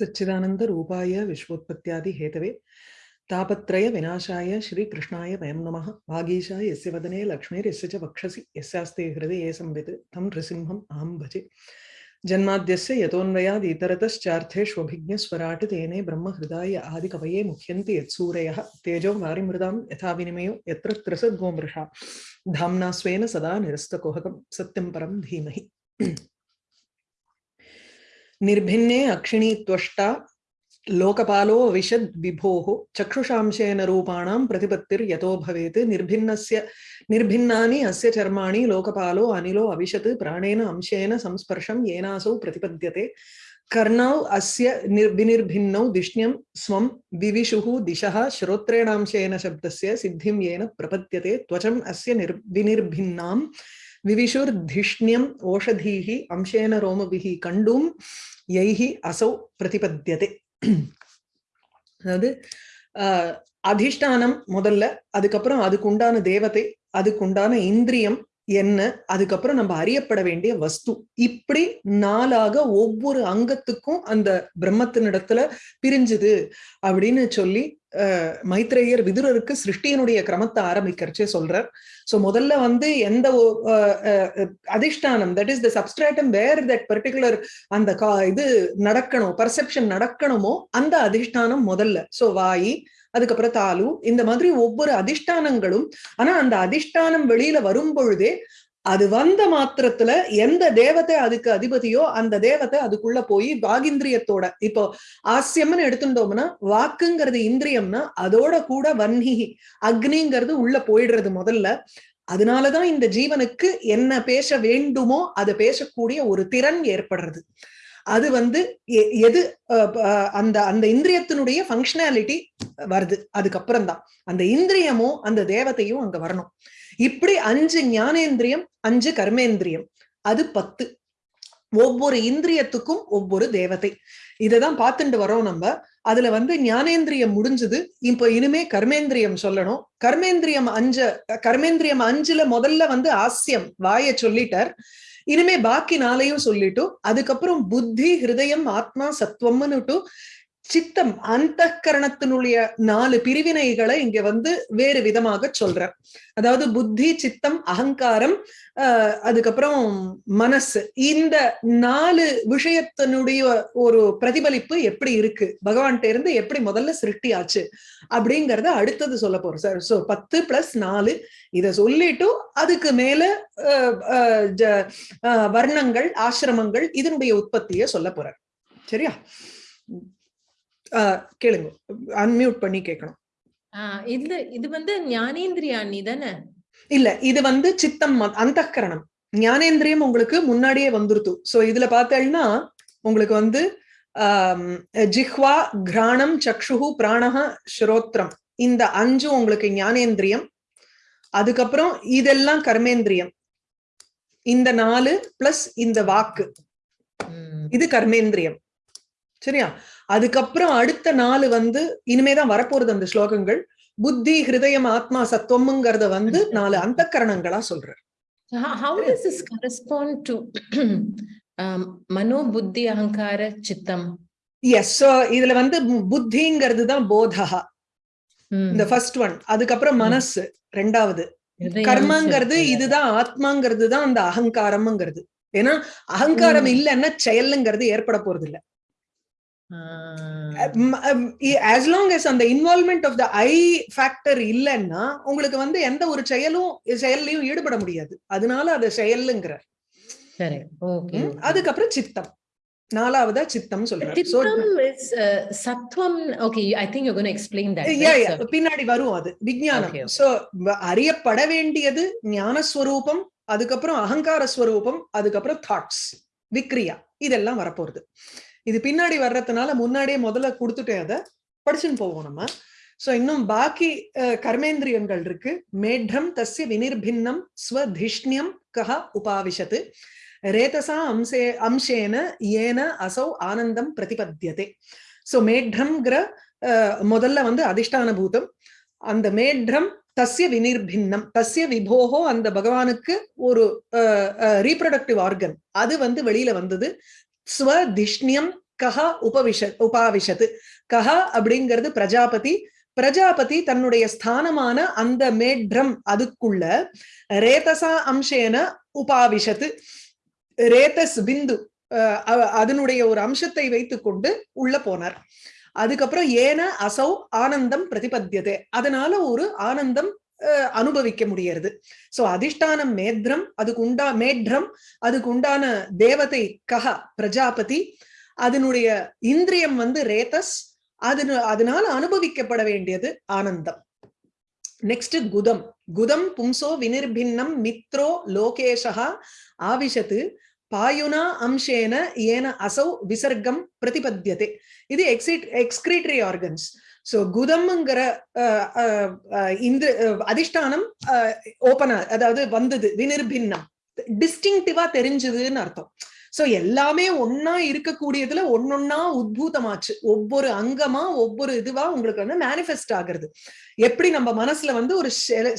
सच्चिदानन्दरूपाय विश्वोत्पत्त्यादिहेतवे तापत्रयविनाशाय श्रीकृष्णाय वयं नमः। वागीशाय यस्य वदने लक्ष्मीर्यस्य च वक्षसि, यस्यास्ते हृदये संवित्, तं नृसिंहम् अहं भजे। जन्माद्यस्य यतोऽन्वयादितरतश्चार्थेष्वभिज्ञस्वराट् तेने ब्रह्महृदाय आदिकवये मुह्यन्ति यत्सूरयः। तेजो वारिमृदां यथा विनिमयो यत्र त्रसद्गोमृषा धाम्ना स्वेन सदा निरस्तकुहकं सत्यं परं धीमहि। निर्भिन्ने अक्षिणी त्वष्टा, लोकपालो विशद् विभोः, चक्षुषांशेन रूपाणां प्रतिपत्तिर्यतो भवेत्। निर्भिन्नस्य, निर्भिन्नानि अस्य चर्माणि लोकपालो, अनिलो, अविशत्, प्राणेन अंशेन संस्पर्शं, येनासौ प्रतिपद्यते। कर्णौ अस्य विनिर्भिन्नौ दिष्ण्यं स्वं, विविशुः दिशः, श्रोत्रेणांशेन शब्दस्य सिद्धिं येन प्रपद्यते। त्वचम् अस्य निर् விவிஷுர் திஷ்ணியம் ஓஷதீஹி அம்சேன ரோமபிஹி கண்டும் எய்ஹி அசௌ பிரதிபத்தியதே அதாவது அதிஷ்டானம் முதல்ல அதுக்கப்புறம் அதுக்கு உண்டான தேவதை அதுக்கு உண்டான இந்திரியம் என்ன? அதுக்கப்புறம் நம்ம அறியப்பட வேண்டிய வஸ்து. இப்படி நாளாக ஒவ்வொரு அங்கத்துக்கும் அந்த பிரம்மத்தினிடத்துல பிரிஞ்சுது அப்படின்னு சொல்லி மைத்ரேயர் விதுரருக்கு சிருஷ்டியனுடைய கிரமத்தை ஆரம்பிக்கிறச்சே சொல்றார். சோ முதல்ல வந்து எந்த அதிஷ்டானம் that is the substratum where that particular அந்த கா இது நடக்கணும் பர்செப்ஷன் நடக்கணுமோ அந்த அதிஷ்டானம் முதல்ல. சோ வாயி அதுக்கப்புறம் தாலு. இந்த மாதிரி ஒவ்வொரு அதிஷ்டானங்களும் ஆனா அந்த அதிஷ்டானம் வெளியில வரும் பொழுதே அது வந்த மாத்திரத்துல எந்த தேவத்தை அதுக்கு அதிபதியோ அந்த தேவத்தை அதுக்குள்ள போய் வாகிந்திரியத்தோட இப்போ ஆசியம்னு எடுத்துட்டோம்னா வாக்குங்கிறது இந்திரியம்னா அதோட கூட வன்னி அக்னிங்கிறது உள்ள போயிடுறது முதல்ல. அதனாலதான் இந்த ஜீவனுக்கு என்ன பேச வேண்டுமோ அதை பேசக்கூடிய ஒரு திறன் ஏற்படுறது. அது வந்து எது அந்த அந்த இந்திரியத்தினுடைய ஃபங்க்ஷனாலிட்டி வருது. அதுக்கப்புறம் தான். அந்த இந்திரியமும் அந்த தேவதையும் அங்க வரணும். இப்படி அஞ்சு ஞானேந்திரியம் அஞ்சு கர்மேந்திரியம். அது பத்து. ஒவ்வொரு இந்திரியத்துக்கும் ஒவ்வொரு தேவதை. இததான் பார்த்துட்டு வரோம் நம்ம. அதுல வந்து ஞானேந்திரியம் முடிஞ்சது. இப்ப இனிமே கர்மேந்திரியம் சொல்லணும். கர்மேந்திரியம் அஞ்ச கர்மேந்திரியம் அஞ்சுல முதல்ல வந்து ஆசியம் வாய சொல்லிட்டார். இனிமே பாக்கி நாளையும் சொல்லிட்டு அதுக்கப்புறம் புத்தி ஹிருதயம் ஆத்மா சத்துவம்னுட்டு சித்தம் அந்த கரணத்தினுடைய நாலு பிரிவினைகளை இங்க வந்து வேறு விதமாக சொல்ற அதாவது புத்தி சித்தம் அகங்காரம் அஹ் அதுக்கப்புறம் மனசு. இந்த நாலு விஷயத்தினுடைய ஒரு பிரதிபலிப்பு எப்படி இருக்கு? பகவான்கிட்ட இருந்து எப்படி முதல்ல சிருஷ்டி ஆச்சு? அப்படிங்கறத அடுத்தது சொல்ல போறோம் சார். சோ பத்து பிளஸ் நாலு இத சொல்லிட்டும் அதுக்கு மேல வர்ணங்கள் ஆசிரமங்கள் இதனுடைய உற்பத்திய சொல்ல போறார். சரியா? கேளுங்க. அன்மியூட் பண்ணி கேட்கணும் இது இது வந்து ஞானேந்திரியாணி தானே? இல்ல இது வந்து சித்தம் அந்த கரணம் ஞானேந்திரியம் உங்களுக்கு முன்னாடியே வந்துருத்து சோ இதுல பார்த்தேன்னா உங்களுக்கு வந்து ஜிஹ்வா கிராணம் சக்ஷுகு பிராணஹ ஸ்ரோத்ரம். இந்த அஞ்சும் உங்களுக்கு ஞானேந்திரியம். அதுக்கப்புறம் இதெல்லாம் கர்மேந்திரியம். இந்த நாலு பிளஸ் இந்த வாக்கு. இது கர்மேந்திரியம். சரியா? அதுக்கப்புறம் அடுத்த நாலு வந்து இனிமேதான் வரப்போறது அந்த ஸ்லோகங்கள். புத்தி ஹிருதயம் ஆத்மா சத்துவம்ங்கிறத வந்து நாலு அந்த கரணங்களா சொல்றாரு how does this correspond to um, மனோ புத்தி அகங்கார சித்தம் எஸ் இதுல வந்து புத்திங்கிறது தான் போதா இந்த ஃபர்ஸ்ட் ஒன் அதுக்கப்புறம் மனசு ரெண்டாவது. கர்மங்கிறது இதுதான் ஆத்மாங்கிறது தான் அந்த அகங்காரம்ங்கிறது. ஏன்னா அகங்காரம் இல்லைன்னா செயலுங்கிறது ஏற்பட போறது இல்லை ஆஸ் லாங் எஸ் அந்த involvement of the I factor இல்லைன்னா உங்களுக்கு வந்து எந்த ஒரு செயலும் செயல்லையும் ஈடுபட முடியாது. அதனால அது செயலுங்கிற அதுக்கப்புறம் சித்தம். நாலாவதா சித்தம் சொல்றேன் சத்வம் okay I think you gonna explain that பின்னாடி வரும் அது விஞ்ஞானம். சோ அறியப்பட வேண்டியது ஞானஸ்வரூபம் அதுக்கப்புறம் அகங்கார ஸ்வரூபம் அதுக்கப்புறம் தாட்ஸ் விக்ரியா இதெல்லாம் வரப்போறது. இது பின்னாடி வர்றதுனால முன்னாடியே முதல்ல கொடுத்துட்டே அதை படிச்சுன்னு போவோம் நம்ம. சோ இன்னும் பாக்கி கர்மேந்திரியங்கள் இருக்கு. மேட்டம் தஸ்ய வினிர்பின்னம் ஸ்வதிஷ்ணியம் கஹ உபாவிஷத்து. ரேதசா அம்சே அம்சேன ஏன அசௌ ஆனந்தம் பிரதிபத்தியதே. சோ மேட்ரம்ங்கிற முதல்ல வந்து அதிஷ்டான பூதம் அந்த மேட்ரம் தஸ்ய வினிர்பின்னம் தஸ்ய விபோகோ அந்த பகவானுக்கு ஒரு ரீப்ரொடக்டிவ் ஆர்கன் அது வந்து வெளியில வந்தது. ஸ்வதிஷ்ணியம் கஹா உபவிஷ உபாவிஷத்து கஹா அப்படிங்கிறது பிரஜாபதி. பிரஜாபதி தன்னுடைய ஸ்தானமான அந்த மேட்ரம் அதுக்குள்ள ரேதசா அம்சேன உபாவிஷத்து ரேதஸ் பிந்து அஹ் அதனுடைய ஒரு அம்சத்தை வைத்துக்கொண்டு உள்ள போனார். அதுக்கப்புறம் ஏன அசௌ ஆனந்தம் பிரதிபத்தியதே. அதனால ஒரு ஆனந்தம் அனுபவிக்க முடியறது. சோ அதிஷ்டானம் மேத்ரம் அதுக்கு உண்டா மேட்ரம் அதுக்கு உண்டான தேவதை கஹ பிரஜாபதி அதனுடைய இந்திரியம் வந்து ரேதஸ் அது அதனால அனுபவிக்கப்பட வேண்டியது ஆனந்தம். நெக்ஸ்ட் குதம். குதம் பும்சோ வினிர்பின்னம் மித்ரோ லோகேஷா ஆவிஷத்து பாயுனா அம்சேன ஏன அசௌ விசர்க்கம் பிரதிபத்தியதே. இது எக்ஸிட் எக்ஸ்கிரீட்டரி ஆர்கன்ஸ் சோ குதம்ங்கிற அஹ், அஹ், இந்த அதிஷ்டானம் ஓபனா அதாவது வந்தது வினிர்பின்னம். டிஸ்டிங்டிவா தெரிஞ்சதுன்னு அர்த்தம். சோ எல்லாமே ஒன்னா இருக்கக்கூடியதுல ஒன்னொன்னா உத்பூதமாச்சு. ஒவ்வொரு அங்கமா ஒவ்வொரு இதுவா உங்களுக்கு வந்து மேனிஃபெஸ்ட் ஆகுறது. எப்படி நம்ம மனசுல வந்து ஒரு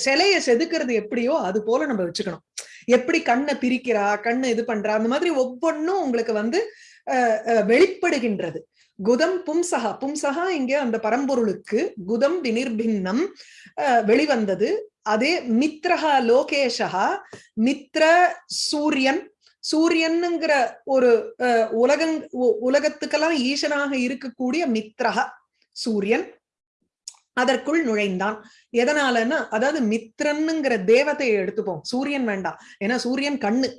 சிலைய செதுக்கிறது எப்படியோ அது போல நம்ம வச்சுக்கணும். எப்படி கண்ணை பிரிக்கிறா கண்ணை இது பண்றா அந்த மாதிரி ஒவ்வொன்னும் உங்களுக்கு வந்து அஹ், அஹ், வெளிப்படுகின்றது. குதம் பும்சகா பும்சகா இங்கே அந்த பரம்பொருளுக்கு குதம் வினிர்பின்னம் அஹ், வெளிவந்தது. அதே மித்ரஹா லோகேஷா மித்ர சூரியன். சூரியனுங்கிற ஒரு அஹ், உலகங் உலகத்துக்கெல்லாம் ஈசனாக இருக்கக்கூடிய மித்ரஹா சூரியன். அதற்குள் நுழைந்தான். எதனாலன்னா அதாவது மித்ரன்னுங்கிற தேவதையை எடுத்துப்போம். சூரியன் வேண்டாம். ஏன்னா சூரியன் கண்ணு.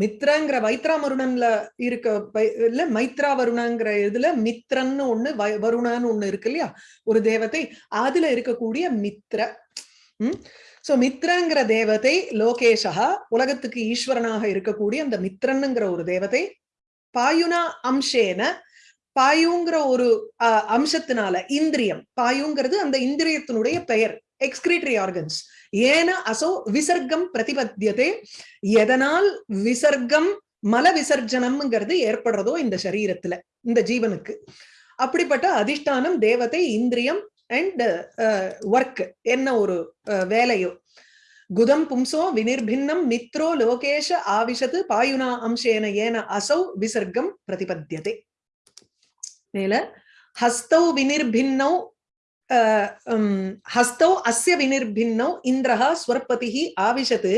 மித்ரங்கிற வைத்ராமருணன்ல இருக்க இல்ல மைத்ரா வருணங்கிற இதுல மித்ரன்னு ஒண்ணு வை- வருணன்னு ஒண்ணு இருக்கு இல்லையா? ஒரு தேவதை. அதுல இருக்கக்கூடிய மித்ர. உம் சோ மித்ரங்கிற தேவதை லோகேஷா உலகத்துக்கு ஈஸ்வரனாக இருக்கக்கூடிய அந்த மித்ரன்னுங்கிற ஒரு தேவதை பாயுனா அம்சேன பாயுங்கிற ஒரு அஹ், அம்சத்தினால இந்திரியம். பாயுங்கிறது அந்த இந்திரியத்தினுடைய பெயர் எக்ஸ்கிரீட்டரி ஆர்கன்ஸ் ஏன அசோ விசர்க்கம் பிரதிபத்தியதே. எதனால் விசர்க்கம் மல விசர்ஜனம்ங்கிறது ஏற்படுறதோ இந்த சரீரத்துல இந்த ஜீவனுக்கு. அப்படிப்பட்ட அதிஷ்டானம் தேவதை இந்திரியம் அண்ட் ஒர்க் என்ன ஒரு அஹ், வேலையோ. குதம் பும்சோ வினிர்பின்னம் மித்ரோ லோகேஷ ஆவிஷத்து பாயுனா அம்சேன ஏன அசௌ விசர்க்கம் பிரதிபத்தியதே. மேல ஹஸ்தௌ வினிர்பின்னௌ அஹ், உம், ஹஸ்தௌ அஸ்ய வினிர்பின்னௌ இந்திரஹ ஸ்வர்பதிஹி ஆவிஷத்து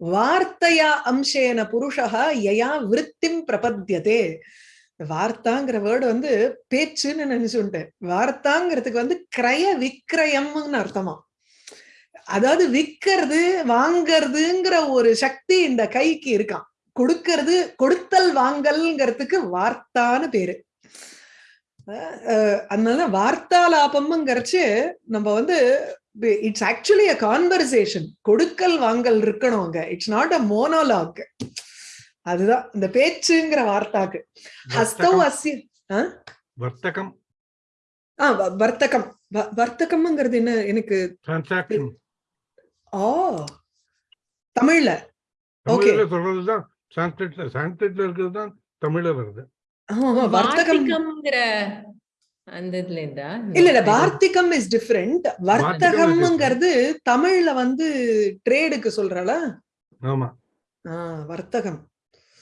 வார்த்தையா அம்சேன புருஷா யயா விருத்திம் பிரபத்தியதே. வார்த்தாங்கிற வேர்டு வந்து பேச்சுன்னு நினைச்சுட்டேன் வார்த்தாங்கிறதுக்கு வந்து கிரய விக்கிரயம்னு அர்த்தமா. அதாவது விக்கிறது வாங்கறதுங்கிற ஒரு சக்தி இந்த கைக்கு இருக்கான் கொடுக்கறது கொடுத்தல் வாங்கல்ங்கிறதுக்கு வார்த்தான்னு பேரு. அதனால வார்த்தாலாபம்ங்கிறச்சு நம்ம வந்து இட்ஸ் ஆக்சுவலி அ கான்வர்சேஷன் கொடுக்கல் வாங்கல் இருக்கணும் அங்க. இட்ஸ் நாட் அ மோனோலாக் அதுதான். இந்த பேச்சுங்கிற வார்த்தாக்கு. வர்த்தகம். அஸ்ய வர்த்தகம். ஆ வ- வர்த்தகம். வர்த்தகம்ங்கிறது என்ன எனக்கு ஆ தமிழ்ல. தமிழ்ல சொல்றதுதான். சான்ஸ்கிரிட்ல சான்ஸ்கிரிட்ல இருக்கிறது தான் தமிழ்ல வருது. வார்த்திகம்ங்கிற அந்த இதுல இருந்தா இல்ல இல்ல. வார்த்திகம் இஸ் டிஃபரெண்ட் வர்த்தகம்ங்கிறது தமிழ்ல வந்து ட்ரேடுக்கு சொல்றல ஆமா. ஆஹ் வர்த்தகம்.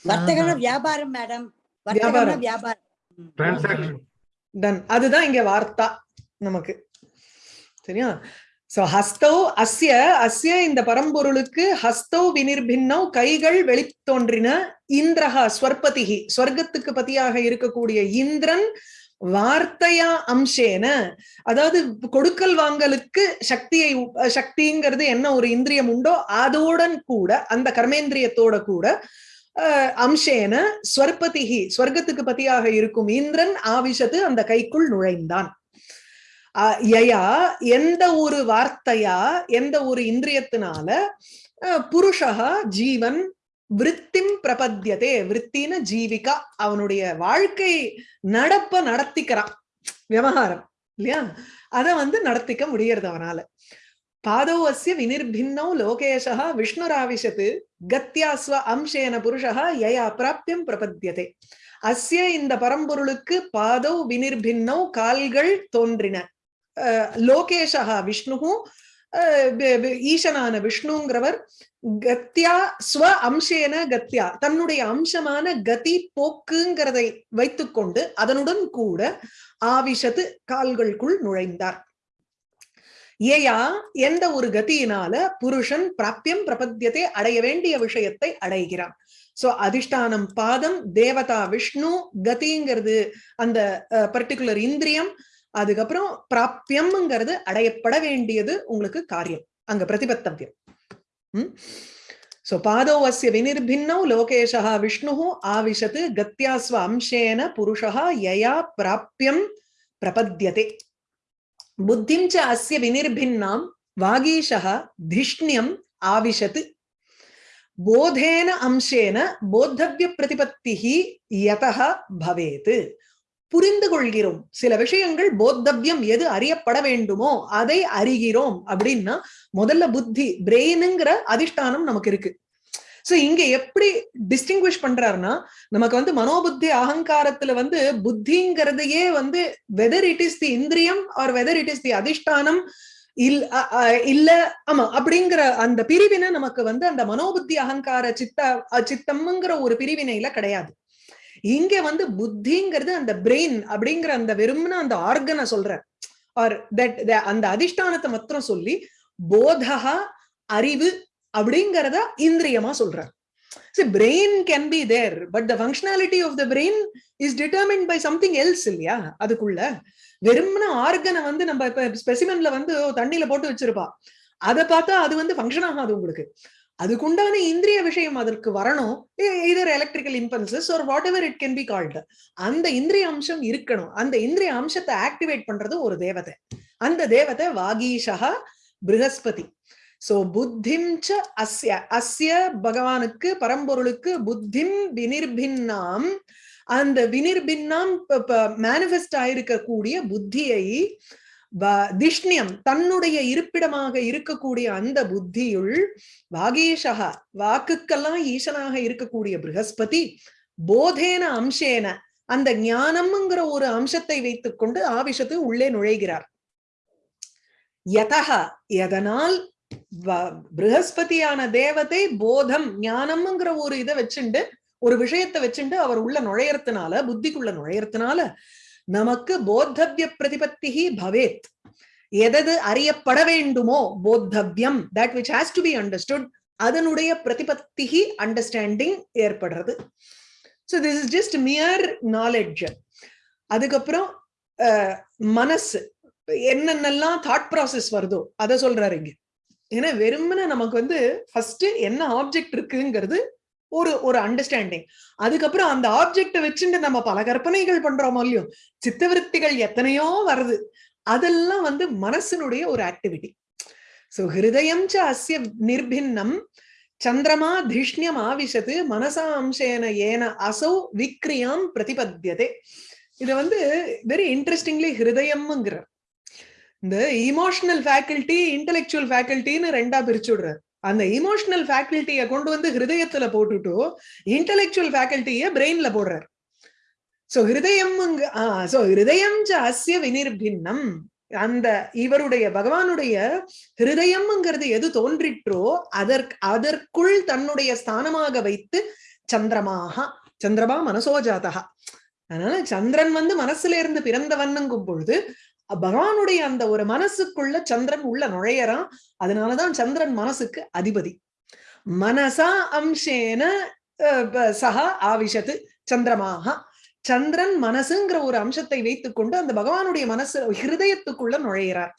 வர்த்தகம்னா. வியாபாரம் மேடம். வியாபாரம். வியாபாரம். ம். டிரான்சாக்ஷன் டன் அதுதான் இங்க வார்த்தா நமக்கு. சரியா? சோ ஹஸ்தௌ அஸ்ய அஸ்ய இந்த பரம்பொருளுக்கு ஹஸ்தௌ வினிர்பின்னௌ கைகள் வெளித்தோன்றின இந்திரஹா ஸ்வர்பதிகி ஸ்வர்க்கத்துக்கு பதியாக இருக்கக்கூடிய இந்திரன் வார்த்தையா அம்சேன. அதாவது கொடுக்கல் வாங்கலுக்கு சக்தியை சக்திங்கிறது என்ன ஒரு இந்திரியம் உண்டோ அதோடன் கூட அந்த கர்மேந்திரியத்தோட கூட அம்சேன ஸ்வர்பதிகி ஸ்வர்க்கத்துக்கு பதியாக இருக்கும் இந்திரன் ஆவிஷத்து அந்த கைக்குள் நுழைந்தான். யயா எந்த ஒரு வார்த்தையா எந்த ஒரு இந்திரியத்தினால அஹ், புருஷா ஜீவன் விருத்திம் பிரபத்தியதே விருத்தின ஜீவிகா அவனுடைய வாழ்க்கை நடப்ப நடத்திக்கிறான். விவகாரம் இல்லையா? அத வந்து நடத்திக்க முடியறது அவனால. பாதோ வினிர்பின்னோ லோகேஷா விஷ்ணுராவிஷத்து கத்தியாஸ்வ அம்சேன புருஷா யயா பிராப்தியம் பிரபத்தியதே. அஸ்ய இந்த பரம்பொருளுக்கு பாதோ வினிர்பின்னோ கால்கள் தோன்றின. லோகேஷா விஷ்ணுவும் ஈசனான விஷ்ணுங்கிறவர் கத்தியா ஸ்வ அம்சேன கத்தியா. தன்னுடைய அம்சமான கதி போக்குங்கிறதை வைத்துக்கொண்டு அதனுடன் கூட ஆவிஷத்து கால்களுக்குள் நுழைந்தார். ஏயா எந்த ஒரு கதியினால புருஷன் பிராப்தியம் பிரபத்தியத்தை அடைய வேண்டிய விஷயத்தை அடைகிறான். சோ அதிஷ்டானம் பாதம் தேவதா விஷ்ணு கதிங்கிறது அந்த பர்டிகுலர் இந்திரியம் அதுக்கப்புறம் பிராப்பியம்ங்கிறது அடையப்பட வேண்டியது உங்களுக்கு காரியம். அங்க பிரதிபத்தவியம். உம் சோ பாதோவசிய வினிர்பின்னோ லோகேஷா விஷ்ணு ஆவிஷத்து கத்தியாஸ்வ அம்சேன புருஷா யயா பிராப்பியம் பிரபத்தியதே. புத்திம் ச வினிர்பின்னாம் வாகீஷா திஷ்ணியம் ஆவிஷத்து. போதேன அம்சேன போத்தவிய பிரதிபத்தி யதா பவேத். புரிந்து கொள்கிறோம் சில விஷயங்கள் போத்தவ்யம் எது அறியப்பட வேண்டுமோ அதை அறிகிறோம் அப்படின்னா முதல்ல புத்தி பிரெயினுங்கிற அதிஷ்டானம் நமக்கு இருக்கு. சோ இங்க எப்படி டிஸ்டிங்விஷ் பண்றாருன்னா நமக்கு வந்து மனோபுத்தி அகங்காரத்துல வந்து புத்திங்கிறதையே வந்து வெதர் இட் இஸ் தி இந்திரியம் or whether it is the அதிஷ்டானம் இல் இல்ல ஆமா அப்படிங்கிற அந்த பிரிவினை நமக்கு வந்து அந்த மனோபுத்தி அகங்கார சித்த சித்தம்ங்கிற ஒரு பிரிவினையில கிடையாது. இங்க வந்து புத்திங்கிறது அந்த பிரெயின் அப்படிங்கிற அந்த வெறும்னு அந்த ஆர்கனை சொல்றேன் ஆர் தட் அந்த அதிஷ்டானத்தை மாத்திரம் சொல்லி போதகா அறிவு அப்படிங்கறத இந்திரியமா சொல்றார் brain can be there but the functionality of the brain is determine by something else இல்லையா? அதுக்குள்ள வெறும்னா ஆர்கனை வந்து நம்ம இப்ப ஸ்பெசிமென்ல வந்து தண்ணியில போட்டு வச்சிருப்பா. அதை பார்த்தா அது வந்து ஃபங்க்ஷன் ஆகாது உங்களுக்கு. அதுக்குண்டான இந்திரிய விஷயம் அதற்கு வரணும். இதர் எலக்ட்ரிக்கல் இம்பல்சஸ் ஒரு whatever it can be called அந்த இந்திரிய அம்சம் இருக்கணும். அந்த இந்திரிய அம்சத்தை ஆக்டிவேட் பண்றது ஒரு தேவதை. அந்த தேவதை வாகீஷா ப்ரஹஸ்பதி சோ புத்திம் ச அஸ்ய அஸ்ய பகவானுக்கு பரம்பொருளுக்கு புத்திம் வினிர்பின்னாம். அந்த வினிர்பின்னாம் மேனிஃபெஸ்ட் ஆயிருக்கக்கூடிய புத்தியை திஷ்ணியம் தன்னுடைய இருப்பிடமாக இருக்கக்கூடிய அந்த புத்தியுள் வாகீஷா வாக்குக்கெல்லாம் ஈசனாக இருக்கக்கூடிய ப்ரஹஸ்பதி போதேன அம்சேன அந்த ஞானம்ங்கிற ஒரு அம்சத்தை வைத்துக்கொண்டு ஆவிஷத்து உள்ளே நுழைகிறார். யதக எதனால் வ- தேவதை போதம் ஞானம்ங்கிற ஒரு இதை வச்சுண்டு ஒரு விஷயத்தை வச்சுட்டு அவர் உள்ள நுழையறதுனால புத்திக்குள்ள நுழையறதுனால நமக்கு போத்தவ்ய பிரதிபத்தி பவேத். எதது அறியப்பட வேண்டுமோ போத்தவ்யம் that which has to be understood அதனுடைய பிரதிபத்தி அண்டர்ஸ்டாண்டிங் ஏற்படுறது. So this is just mere knowledge அதுக்கப்புறம் அஹ், மனசு. என்னென்னலாம் தாட் ப்ராசஸ் வருதோ அதை சொல்றாரு இங்க. ஏன்னா வெறுமனே நமக்கு வந்து ஃபர்ஸ்ட் என்ன ஆப்ஜெக்ட் இருக்குங்கிறது ஒரு ஒரு அண்டர்ஸ்டாண்டிங் அதுக்கப்புறம் அந்த ஆப்ஜெக்ட வச்சுட்டு நம்ம பல கற்பனைகள் பண்றோமோ இல்லையோ சித்தவிருத்திகள் எத்தனையோ வருது. அதெல்லாம் வந்து மனசினுடைய ஒரு ஆக்டிவிட்டி சோ ஹிருதயம் ச அஸ்ய நிர்பின்னம் சந்திரமா திஷ்ணியம் ஆவிஷத்து மனசா அம்சேன ஏன அசௌ விக்ரியாம் பிரதிபத்தியதே. இது வந்து வெரி இன்ட்ரெஸ்டிங்லி ஹிருதயம்ங்கிற இந்த இமோஷனல் ஃபேக்கல்ட்டி இன்டெலெக்சுவல் ஃபேக்கல்ட்டின்னு ரெண்டா பிரிச்சு விடுறாரு. அந்த இமோஷனல் ஃபேக்கல்ட்டியை கொண்டு வந்து ஹிருதயத்துல போட்டுட்டு இன்டலெக்சுவல் ஃபேக்கல்ட்டிய பிரெயின்ல போடுறார். சோ ஹிருதயம் சோ ஹிருதயம் அஸ்ய வினிர்பின்னம். அந்த இவருடைய பகவானுடைய ஹிருதயம்ங்கிறது எது தோன்றிற்றோ அதற்கு அதற்குள் தன்னுடைய ஸ்தானமாக வைத்து சந்திரமாக சந்திரமா மனசோஜாதகா அதனால சந்திரன் வந்து மனசுல இருந்து பிறந்தவன்னுங்கும் பொழுது பகவானுடைய அந்த ஒரு மனசுக்குள்ள சந்திரன் உள்ள நுழையறான். அதனாலதான் சந்திரன் மனசுக்கு அதிபதி. மனசா அம்சேன அஹ், ஆவிஷத்து சந்திரமாக. சந்திரன் மனசுங்கிற ஒரு அம்சத்தை வைத்துக் கொண்டு அந்த பகவானுடைய மனசு ஹிருதயத்துக்குள்ள நுழையிறார்.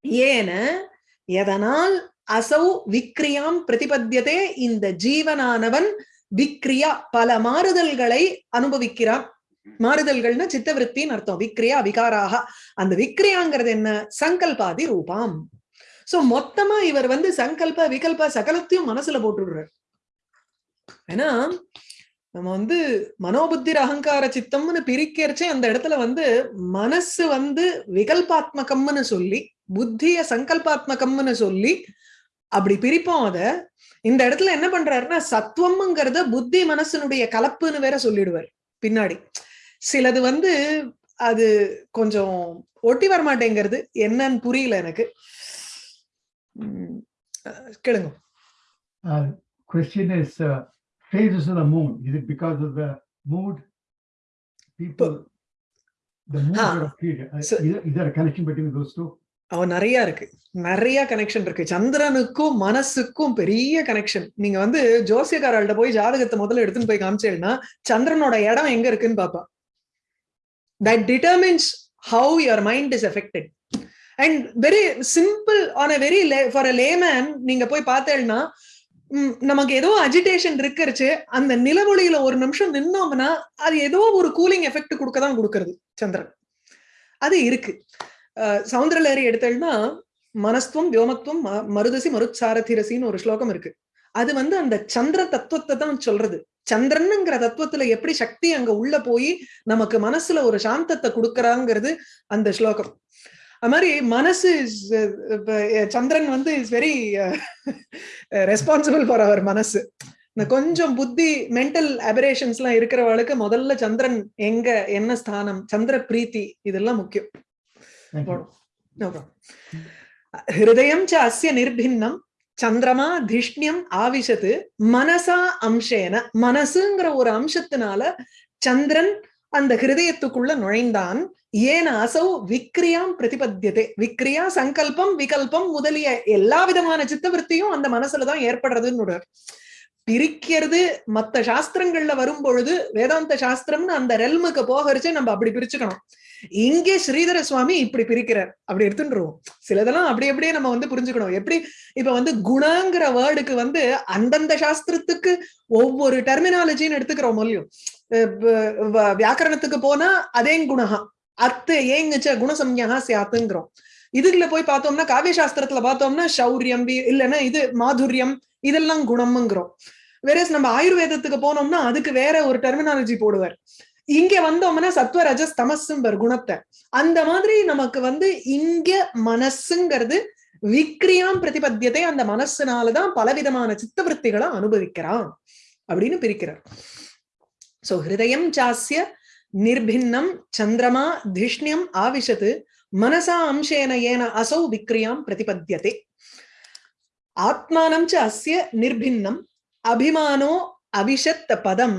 ஏன எதனால் அசௌ விக்ரியாம் பிரதிபத்தியதே இந்த ஜீவனானவன் விக்ரியா பல மாறுதல்களை அனுபவிக்கிறான். மாறுதல்கள்னா சித்தவிருத்தின்னு அர்த்தம். விக்ரியா விகாராக. அந்த விக்ரியாங்கிறது என்ன? சங்கல்பாதி ரூபாம். சோ மொத்தமா இவர் வந்து சங்கல்ப விகல்ப சகலத்தையும் மனசுல போட்டுடுறார். ஏன்னா நம்ம வந்து மனோபுத்திர அகங்கார சித்தம்னு பிரிக்கிறச்சே அந்த இடத்துல வந்து மனசு வந்து விகல்பாத்மகம்னு சொல்லி புத்திய சங்கல்பாத்மகம்னு சொல்லி அப்படி பிரிப்போம் அத இந்த இடத்துல என்ன பண்றாருன்னா சத்துவம்ங்கிறத புத்தி மனசனுடைய கலப்புன்னு வேற சொல்லிடுவார் பின்னாடி. சிலது வந்து அது கொஞ்சம் ஒட்டி வரமாட்டேங்கிறது. என்னன்னு புரியல எனக்கு. கேளுங்க. Uh, question is, uh, phases of the moon, is it because of the mood? People, the mood Ah, uh, so- is there- is there a connection between those two? அவன் நிறைய இருக்கு. நிறைய கனெக்ஷன் இருக்கு. சந்திரனுக்கும் மனசுக்கும் பெரிய கனெக்ஷன் நீங்க வந்து ஜோசியக்காரர்கிட்ட போய் ஜாதகத்தை முதல்ல எடுத்துன்னு போய் காமிச்சேன்னா சந்திரனோட இடம் எங்க இருக்குன்னு பாப்பா. That determines how your mind is affected and very simple on a very for a layman நீங்க போய் பார்த்தேன்னா நமக்கு ஏதோ அஜிடேஷன் இருக்கிறச்சு அந்த நிலவொளியில ஒரு நிமிஷம் நின்னோம்னா அது ஏதோ ஒரு கூலிங் எஃபெக்ட் கொடுக்க தான் கொடுக்கறது சந்திரன். அது இருக்கு. அஹ் சௌந்தரலஹரி எடுத்தேன்னா மனஸ்துவம் வியோமத்துவம் ம- மருதசி மருத்சாரதிரசின்னு ஒரு ஸ்லோகம் இருக்கு. அது வந்து அந்த சந்திர தத்துவத்தை தான் சொல்றது. சந்திரனுங்கிற தத்துவத்துல எப்படி சக்தி அங்க உள்ள போய் நமக்கு மனசுல ஒரு சாந்தத்தை கொடுக்கறாங்கிறது அந்த ஸ்லோகம். அது மாதிரி மனசு சந்திரன் வந்து is very responsible for our மனசு. இந்த கொஞ்சம் புத்தி மென்டல் அபரேஷன்ஸ் எல்லாம் இருக்கிறவளுக்கு முதல்ல சந்திரன் எங்க என்ன ஸ்தானம் சந்திர பிரீத்தி இதெல்லாம் முக்கியம். ஹிருதயம் ச அஸ்ய நிர்பின்னம். சந்திரமா திஷ்ணியம் ஆவிஷத்து மனசா அம்சேன. மனசுங்கிற ஒரு அம்சத்தினால சந்திரன் அந்த ஹிருதயத்துக்குள்ள நுழைந்தான். ஏன் அசௌ விக்ரியாம் பிரதிபத்தியதே. விக்ரியா சங்கல்பம் விகல்பம் முதலிய எல்லா விதமான சித்தவருத்தியும் அந்த மனசுலதான் ஏற்படுறதுன்னு பிரிக்கிறது மத்த சாஸ்திரங்கள்ல வரும் பொழுது வேதாந்த சாஸ்திரம்னு அந்த ரெல்முக்கு போகரிச்சு நம்ம அப்படி பிரிச்சுக்கணும். இங்கே ஸ்ரீதர சுவாமி இப்படி பிரிக்கிறார். அப்படி எடுத்துட்டுருவோம். சிலதெல்லாம் அப்படி அப்படியே நம்ம வந்து புரிஞ்சுக்கணும். எப்படி? இப்ப வந்து குணங்கிற வேர்டுக்கு வந்து அந்தந்த சாஸ்திரத்துக்கு ஒவ்வொரு டெர்மினாலஜின்னு எடுத்துக்கிறோம் மொழியும் வியாக்கரணத்துக்கு போனா அதே குணகா அத்து ஏங்குச்ச குணசம்யா சியாத்துங்கிறோம் இதுல போய் பார்த்தோம்னா காவிய சாஸ்திரத்துல பார்த்தோம்னா சௌரியம் வி- இல்லைன்னா இது மாதுரியம் இதெல்லாம் குணம்ங்கிறோம். வேற நம்ம ஆயுர்வேதத்துக்கு போனோம்னா அதுக்கு வேற ஒரு டெர்மினாலஜி போடுவார். இங்க வந்தோம்னா சத்வ ரஜஸ் தமசும்பர் குணத்தை. அந்த மாதிரி நமக்கு வந்து இங்க மனசுங்கிறது விக்ரியாம் பிரதிபத்தியத்தை அந்த மனசுனாலதான் பலவிதமான சித்தவருத்திகளை அனுபவிக்கிறான் அப்படின்னு பிரிக்கிறார். சோ ஹிருதயம் சாஸ்ய நிர்பின்னம் சந்திரமா திஷ்ணியம் ஆவிஷத்து மனசா அம்சேன ஏன அசௌ விக்ரியாம் பிரதிபத்தியதே ஆத்மானம் ச அஸ்ய நிர்பின்னம் அபிமானோ அபிஷத் பதம்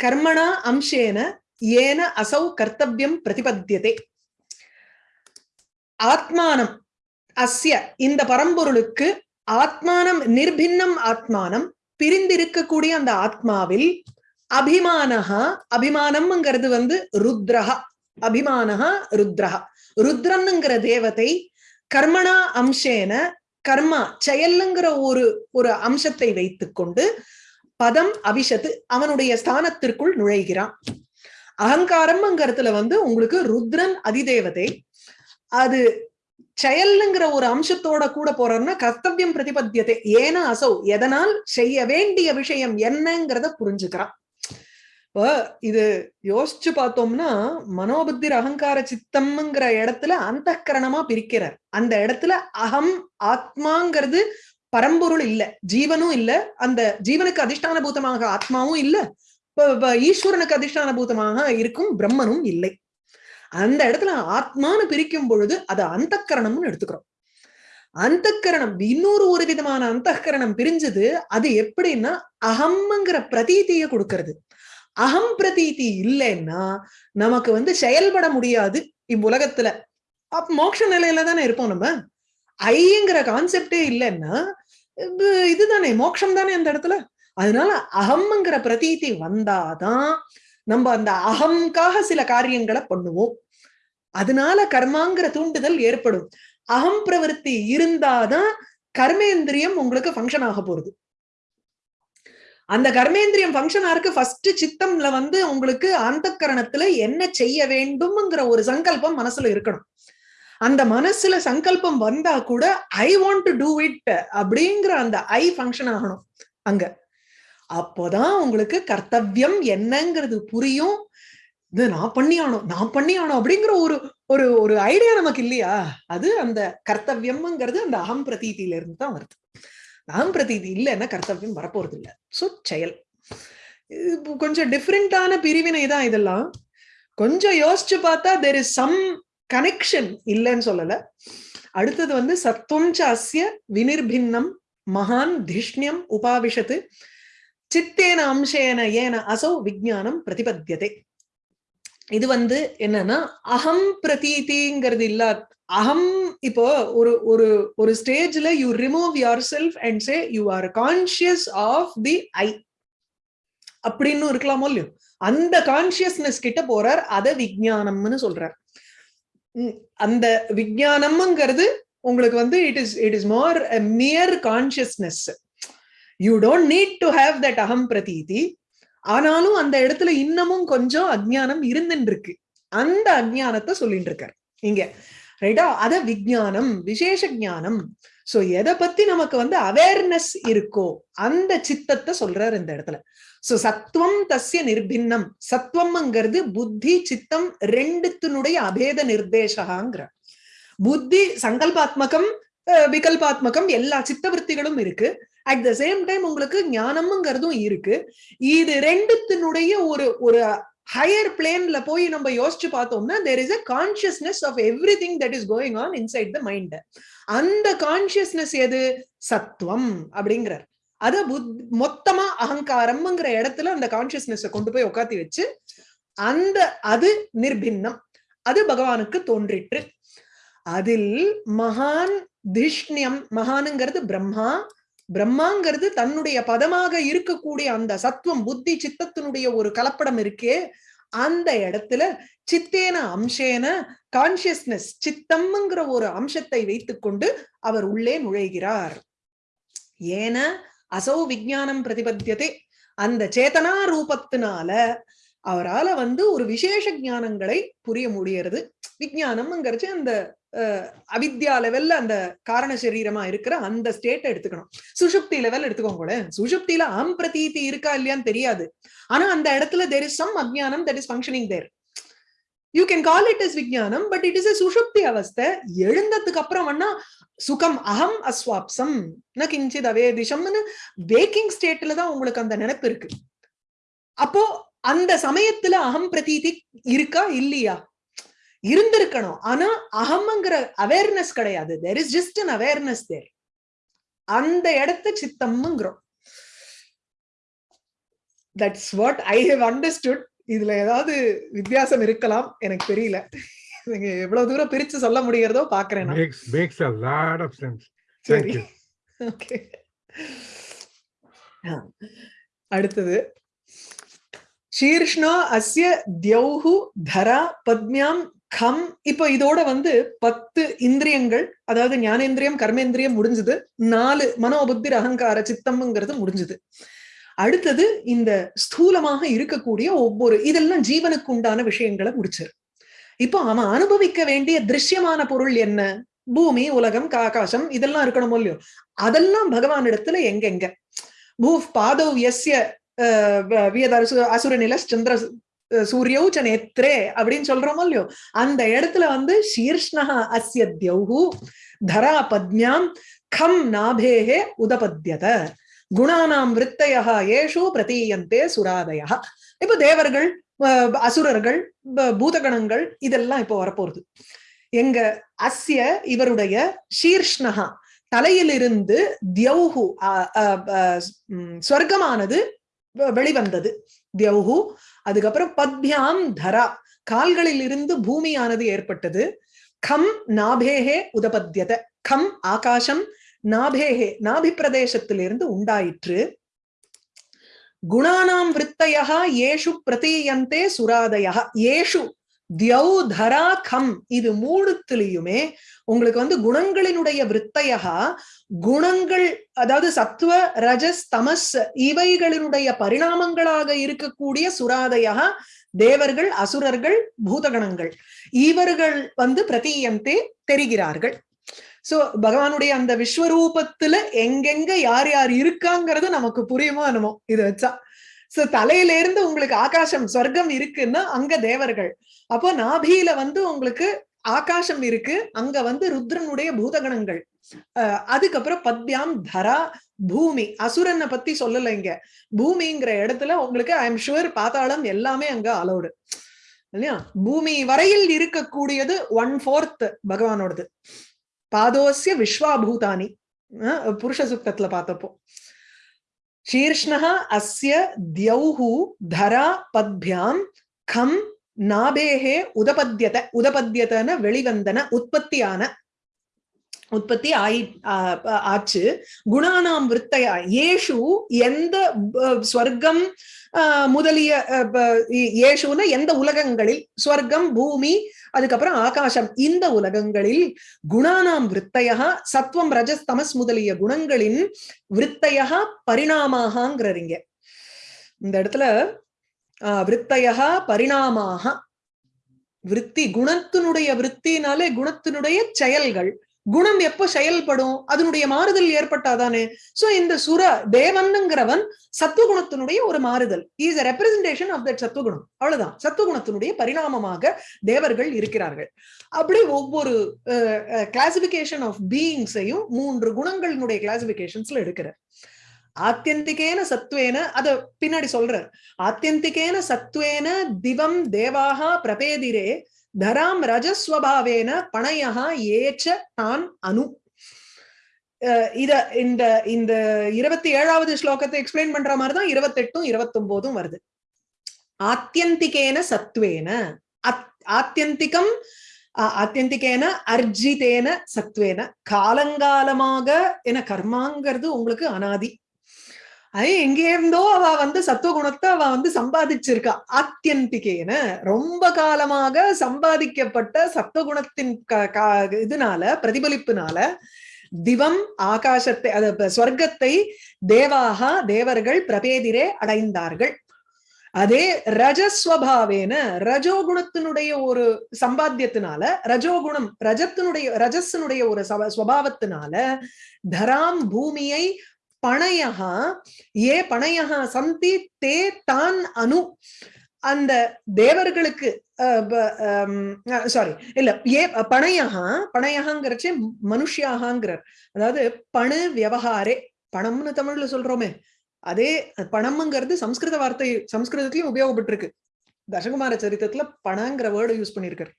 கர்மணா அம்சேன ஏன அசௌ கர்த்தவியம் பிரதிபத்தியதே. ஆத்மானம் அஸ்ய இந்த பரம்பொருளுக்கு ஆத்மானம் நிர்பின்னம் ஆத்மானம் பிரிந்திருக்கக்கூடிய அந்த ஆத்மாவில் அபிமானஹா அபிமானம்ங்கிறது வந்து ருத்ரஹா அபிமானஹா ருத்ரஹா. ருத்ரன்ங்கிற தேவதை கர்மணா அம்சேன கர்மா செயல்ங்கிற ஒரு ஒரு அம்சத்தை வைத்துக்கொண்டு பதம் அவிஷத்து அவனுடைய ஸ்தானத்திற்குள் நுழைகிறான். அகங்காரம்ங்கிறதுல வந்து உங்களுக்கு ருத்ரன் அதிதேவதை அது செயல்ங்கிற ஒரு அம்சத்தோட கூட போறோம்னா கர்த்தவியம் பிரதிபத்தியத்தை ஏன்னா அசௌ எதனால் செய்ய வேண்டிய விஷயம் என்னங்கிறத புரிஞ்சுக்கிறான். இப்போ இது யோசிச்சு பார்த்தோம்னா மனோபுத்திர் அகங்கார சித்தம்ங்கிற இடத்துல அந்த பிரிக்கிறார். அந்த இடத்துல அகம் ஆத்மாங்கிறது பரம்பொருள் இல்ல ஜீவனும் இல்ல அந்த ஜீவனுக்கு அதிஷ்டான பூதமாக ஆத்மாவும் இல்ல ஈஸ்வரனுக்கு அதிஷ்டான பூதமாக இருக்கும் பிரம்மனும் இல்லை. அந்த இடத்துல ஆத்மான்னு பிரிக்கும் பொழுது அது அந்தக்கரணம்னு எடுத்துக்கிறோம். அந்தக்கரணம் இன்னொரு ஒரு விதமான அந்தக்கரணம் பிரிஞ்சது அது எப்படின்னா அகம்ங்கிற பிரதீதியை கொடுக்கறது. அகம் பிரதீதி இல்லைன்னா நமக்கு வந்து செயல்பட முடியாது இவ்வுலகத்துல. அப் மோட்ச நிலையில தானே இருப்போம் நம்ம. ஐங்கிற கான்செப்டே இல்லைன்னா இதுதானே மோட்சம் தானே அந்த இடத்துல. அதனால அகம்ங்கிற பிரதீதி வந்தாதான் நம்ம அந்த அகம்காக சில காரியங்களை பண்ணுவோம். அதனால கர்மாங்கிற தூண்டுதல் ஏற்படும். அகம் பிரவருத்தி இருந்தாதான் கர்மேந்திரியம் உங்களுக்கு ஃபங்க்ஷன் ஆக போறது. அந்த கர்மேந்திரியம் ஃபங்க்ஷன் ஆருக்கு ஃபர்ஸ்ட் சித்தம்ல வந்து உங்களுக்கு அந்த கரணத்துல என்ன செய்ய வேண்டும்ங்கிற ஒரு சங்கல்பம் மனசுல இருக்கணும். அந்த மனசுல சங்கல்பம் வந்தா கூட I want to do it அப்படிங்கிற அந்த ஐ ஃபங்க்ஷன் ஆகணும் அங்க. அப்போதான் உங்களுக்கு கர்த்தவியம் என்னங்கிறது புரியும். இது நான் பண்ணி ஆனோம் நான் பண்ணி ஆனோம் அப்படிங்கிற ஒரு ஒரு ஒரு ஐடியா நமக்கு இல்லையா? அது அந்த கர்த்தவியம்ங்கிறது அந்த அகம் பிரதீதியில இருந்து தான் வருது. அகம் பிரதீதி இல்லைன்னா கர்த்தவியம் வரப்போறது இல்ல சோ செயல் கொஞ்சம் டிஃப்ரெண்டான பிரிவினை தான் இதெல்லாம். கொஞ்சம் யோசிச்சு பார்த்தா தெர் இஸ் சம் கனெக்ஷன் இல்லைன்னு சொல்லல. அடுத்தது வந்து சத்துவம் ச வினிர்பின்னம் மகான் திஷ்ணியம் உபாவிஷத்து சித்தேன அம்சேன ஏன அசௌ விஜானம் பிரதிபத்தியதே. இது வந்து என்னன்னா அகம் பிரதீதிங்கிறது இல்லா அகம் இப்போ ஒரு ஒரு ஒரு ஸ்டேஜ்ல you remove yourself and say you are conscious of the I அப்படின்னு இருக்கலாமோ இல்லையோ? அந்த கான்சியஸ்னஸ் கிட்ட போறார் அத விஜயானம்னு சொல்றார். உம் அந்த விஜயானம்ங்கிறது உங்களுக்கு வந்து it is it is more mere consciousness you don't need to have that அகம் பிரதீதி. ஆனாலும் அந்த இடத்துல இன்னமும் கொஞ்சம் அஜ்ஞானம் இருந்துட்டு இருக்கு. அந்த அஜ்ஞானத்தை சொல்லிட்டு இருக்கார். இங்க ரைட்டா? அத விஜயானம் விசேஷ ஞானம். சோ எதை பத்தி நமக்கு வந்து அவேர்னஸ் இருக்கோ அந்த சித்தத்தை சொல்றாரு இந்த இடத்துல. சோ சத்துவம் தசிய நிர்பின்னம். சத்துவம்ங்கிறது புத்தி சித்தம் ரெண்டுத்தினுடைய அபேத நிர்தேசகாங்கிற. புத்தி சங்கல்பாத்மகம் விகல்பாத்மகம் எல்லா சித்தவருத்திகளும் இருக்கு. அட் த சேம் டைம் உங்களுக்கு ஞானம்ங்கிறதும் இருக்கு. இது ரெண்டுத்தினுடைய ஒரு ஒரு ஹையர் பிளேன்ல போய் நம்ம யோசிச்சு பார்த்தோம்னா there is a consciousness of everything that is going on inside the mind அந்த கான்சியஸ்னஸ் எது? சத்துவம் அப்படிங்கிறார். அத புத் மொத்தமா அகங்காரம்ங்கிற இடத்துல அந்த கான்சியஸ்னஸ் கொண்டு போய் உட்காத்தி வச்சு அந்த அது நிர்பின்னம். அது பகவானுக்கு தோன்றிற்று. அதில் மகான் திஷ்ணியம் மகானுங்கிறது பிரம்மா பிரம்மாங்கிறது தன்னுடைய பதமாக இருக்கக்கூடிய அந்த சத்துவம் புத்தி சித்தத்தினுடைய ஒரு கலப்படம் இருக்கே அந்த இடத்துல சித்தேன அம்சேன கான்சியஸ்னஸ் சித்தம்ங்கிற ஒரு அம்சத்தை வைத்துக்கொண்டு அவர் உள்ளே நுழைகிறார். ஏன? அசௌ விஜயானம் பிரதிபத்தியதே. அந்த சேதனா ரூபத்தினால அவரால வந்து ஒரு விசேஷ ஞானங்களை புரிய முடியறது. விஜயானம்ங்கிறச்சு அந்த அவித்யா லெவல்ல அந்த காரண சரீரமா இருக்கிற அந்த ஸ்டேட் எடுத்துக்கணும். சுஷுப்தி லெவல் எடுத்துக்கோங்க சுஷுப்தியில அம் பிரதீதி இருக்கா இல்லையான்னு தெரியாது. ஆனா அந்த இடத்துல தெர் இஸ் சம் அஜ்ஞானம் that is functioning there you can call it is விஜயானம் but it is a சுஷுப்தி அவஸ்தை. எழுந்ததுக்கு அப்புறம் வேணா சுகம் அகம் அஸ்வாப்சம். கிஞ்சித் அவேதிஷம்னு வேக்கிங் ஸ்டேட்ல தான் உங்களுக்கு அந்த நினைப்பு இருக்கு. அப்போ அந்த சமயத்துல அகம் பிரதீதி இருக்கா இல்லையா? இருந்திருக்கணும். ஆனா அகம்ங்கிற அவேர்னஸ் கிடையாது. There is just an awareness there அந்த இடத்த சித்தம்ங்கிறோம். That's what I have understood இதுல ஏதாவது வித்தியாசம் இருக்கலாம். எனக்கு தெரியல. நீங்க எவ்வளவு தூரம் பிரிச்சு சொல்ல முடியறதோ பாக்குறேன் சரி. ஓகே அடுத்தது. சீர்ஷ்ணா அஸ்ய தியௌஹு தரா பத்மியாம் கம் இப்ப இதோட வந்து பத்து இந்திரியங்கள் அதாவது ஞானேந்திரியம் கர்மேந்திரியம் முடிஞ்சது. நாலு மனோபுத்தி அகங்கார சித்தம்ங்கிறது முடிஞ்சது. அடுத்தது இந்த ஸ்தூலமாக இருக்கக்கூடிய ஒவ்வொரு இதெல்லாம் ஜீவனுக்கு உண்டான விஷயங்களை முடிச்சிரு. இப்போ அவன் அனுபவிக்க வேண்டிய திருஷ்யமான பொருள் என்ன? பூமி உலகம் ஆகாசம் இதெல்லாம் இருக்கணும் இல்லையோ? அதெல்லாம் பகவான் இடத்துல எங்கெங்க? பூ பாதவ் எஸ்ய அசுர நில சந்திர அஹ், சூரியௌ ச நேத்ரே அப்படின்னு சொல்றோமோ இல்லையோ அந்த இடத்துல வந்து சீர்ஷ்ணா அஸ்ய தியௌஹு தரா பத்மியாம் கம் நாபேகே உதபத்யத. குணானாம் விருத்தயா ஏஷு பிரதீயந்தே சுராதயா இப்ப தேவர்கள் அஹ், அசுரர்கள் ப- பூதகணங்கள் இதெல்லாம் இப்போ வரப்போறது. எங்க அஸ்ய இவருடைய சீர்ஷ்ணஹா தலையிலிருந்து தியௌஹு ஸ்வர்க்கமானது வெளிவந்தது. தியௌஹு அதுக்கப்புறம் பத்யாம் தரா. கால்களில் இருந்து பூமியானது ஏற்பட்டது. கம் நாபேஹே உதபத்யத. கம் ஆகாசம் நாபேஹே நாபி பிரதேசத்திலிருந்து உண்டாயிற்று. குணானாம் விருத்தயா ஏஷு பிரதீயந்தே சுராதயா ஏஷு தியௌ தரா கம் இது மூணுத்திலையுமே உங்களுக்கு வந்து குணங்களினுடைய விருத்தையா குணங்கள் அதாவது சத்துவ ரஜஸ் தமஸ் இவைகளினுடைய பரிணாமங்களாக இருக்கக்கூடிய சுராதையா தேவர்கள் அசுரர்கள் பூதகணங்கள். இவர்கள் வந்து பிரதீயந்தே தெரிகிறார்கள். சோ பகவானுடைய அந்த விஸ்வரூபத்துல எங்கெங்க யார் யார் இருக்காங்கிறது நமக்கு புரியுமோ என்னமோ இது வச்சா. சோ தலையில இருந்து உங்களுக்கு ஆகாசம் சொர்க்கம் இருக்குன்னா அங்க தேவர்கள். அப்போ நாபியில வந்து உங்களுக்கு ஆகாசம் இருக்கு அங்க வந்து ருத்ரனுடைய பூதகணங்கள். அஹ் அதுக்கப்புறம் பத்யாம் தரா பூமி. அசுரனை பத்தி சொல்லல இங்க. பூமிங்கிற இடத்துல உங்களுக்கு ஐ எம் ஷுவர் பாத்தாளம் எல்லாமே அங்க அலௌடு இல்லையா? பூமி வரையில் இருக்கக்கூடியது ஒன் ஃபோர்த் பகவானோடது. பாதோசிய விஸ்வாபூதானி. புருஷ சுத்தத்துல பார்த்தப்போ. ஷீர்ஷ்ணः அஸ்ய தியௌஹு தரா பத்பியாம் கம் நாபேஹே உதபத்யத உதபத்யதன வெளிவந்தன உற்பத்தியான உற்பத்தி ஆயி ஆச்சு. குணானாம் விற்த்தையா ஏஷு எந்த ஸ்வர்க்கம் முதலிய அ, ஏஷுன எந்த உலகங்களில்? ஸ்வர்க்கம் பூமி அதுக்கப்புறம் ஆகாசம். இந்த உலகங்களில் குணானாம் விற்த்தையா சத்வம் ரஜஸ் தமஸ் முதலிய குணங்களின் விற்த்தையா பரிணாமாகங்கிறீங்க. இந்த இடத்துல ஆஹ் விற்த்தையா பரிணாமாக விற்பி குணத்தினுடைய விற்த்தினாலே குணத்தினுடைய செயல்கள். குணம் எப்போ செயல்படும்? அதனுடைய மாறுதல் ஏற்பட்டாதானே? சோ இந்த சுர தேவன்ங்கிறவன் சத்துவகுணத்தினுடைய ஒரு மாறுதல். Is a representation of that சத்துவகுணம். அவ்வளவுதான். சத்துவகுணத்தினுடைய பரிணாமமாக தேவர்கள் இருக்கிறார்கள். அப்படி ஒவ்வொரு கிளாசிபிகேஷன் ஆஃப் பீயிங்ஸையும் மூன்று குணங்களினுடைய கிளாசிபிகேஷன்ஸ்ல எடுக்கிறார். ஆத்தியந்திகேன சத்வேன அத பின்னாடி சொல்றார். ஆத்தியந்திகேன சத்வேன திவம் தேவாக பிரபேதிரே தராம் ரஜஸ்வபாவேன பணயஹா ஏச்ச தான் அனு. அஹ் இத இந்த இந்த இருபத்தி ஏழாவது ஸ்லோகத்தை எக்ஸ்பிளைன் பண்ற மாதிரிதான் இருபத்தெட்டும் இருபத்தொன்பதும் வருது. ஆத்தியந்திகேன சத்வேன அத்- ஆத்தியந்திகம் ஆத்தியந்திகேன அர்ஜிதேன சத்வேன. காலங்காலமாக என கர்மாங்கிறது உங்களுக்கு அனாதி. அது எங்கே இருந்தோ அவ வந்து சத்துவகுணத்தை அவ வந்து சம்பாதிச்சிருக்கா. ஆத்தியந்திகேன ரொம்ப காலமாக சம்பாதிக்கப்பட்ட சத்துவகுணத்தின் இதனால பிரதிபலிப்புனால திவம் ஆகாசத்தை அது ஸ்வர்க்கத்தை தேவாக தேவர்கள் பிரபேதிரே அடைந்தார்கள். அதே ரஜஸ்வபாவேன ரஜோகுணத்தினுடைய ஒரு சம்பாத்தியத்தினால ரஜோகுணம் ரஜத்தினுடைய ரஜஸினுடைய ஒரு சவ- ஸ்வபாவத்தினால தராம் பூமியை பணையகா ஏ பணையகா சந்தி தே தான் அனு. அந்த தேவர்களுக்கு சாரி இல்ல ஏ பணையகா பணையகாங்கிறச்சே மனுஷியாகாங்கிறார். அதாவது பணு வியவகாரே பணம்னு தமிழ்ல சொல்றோமே. அதே பணம்ங்கிறது சம்ஸ்கிருத வார்த்தை சம்ஸ்கிருதத்திலயும் உபயோகப்பட்டிருக்கு. தசகுமார சரித்திரத்துல பணங்கிற வேர்டு யூஸ் பண்ணிருக்காரு.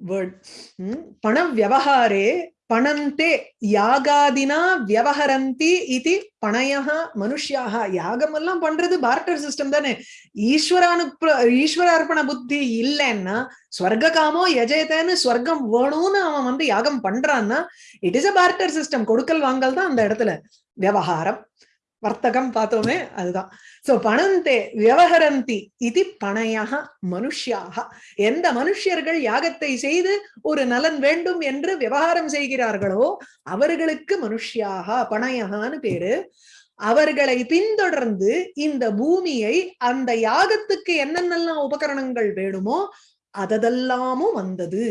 வேர்ட் hmm, பண வியவகாரே பணந்தே யாகாதினா வியவஹரந்தி இது பணையா மனுஷியாக யாகம் எல்லாம் பண்றது பார்ட்டர் சிஸ்டம் தானே. ஈஸ்வரானு அர்ப்பண புத்தி இல்லைன்னா ஸ்வர்க காமோ எஜயத்தேன்னு ஸ்வர்க்கம் வேணும்னு அவன் வந்து யாகம் பண்றான்னா it is a barter system கொடுக்கல் வாங்கல் தான் அந்த இடத்துல. விவகாரம் வர்த்தகம் பார்த்தோமே அதுதான். சோ பணந்தே விவகரந்தி இது பணையாக மனுஷியாக எந்த மனுஷ்யர்கள் யாகத்தை செய்து ஒரு நலன் வேண்டும் என்று விவகாரம் செய்கிறார்களோ அவர்களுக்கு மனுஷியாக பணையகான்னு பேரு. அவர்களை பின்தொடர்ந்து இந்த பூமியை அந்த யாகத்துக்கு என்னென்னலாம் உபகரணங்கள் வேணுமோ அதெல்லாமும் வந்தது.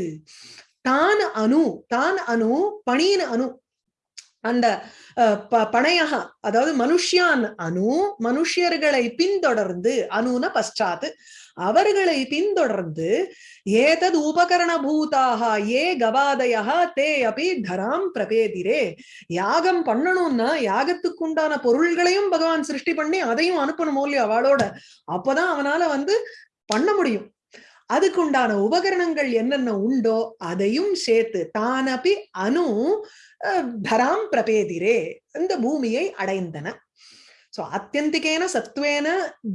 தான் அணு தான் அணு பணியின் அணு அந்த பணையக அதாவது மனுஷ்யான் அணு மனுஷியர்களை பின்தொடர்ந்து அணுன பశ్చాத் அவர்களை பின்தொடர்ந்து ஏதது உபகரண பூதாக ஏ கவாதயா தே அப்படி தராம் பிரபேதிரே யாகம் பண்ணணும்னா யாகத்துக்குண்டான பொருள்களையும் பகவான் சிருஷ்டி பண்ணி அதையும் அனுப்பணும் இல்லையா அவளோட. அப்பதான் அவனால வந்து பண்ண முடியும். அதுக்குண்டான உபகரணங்கள் என்னென்ன உண்டோ அதையும் சேர்த்து தானபி அணு தராம் பிரபேதிரே இந்த பூமியை அடைந்தன. சோ அத்தியந்திகேன சத்வேன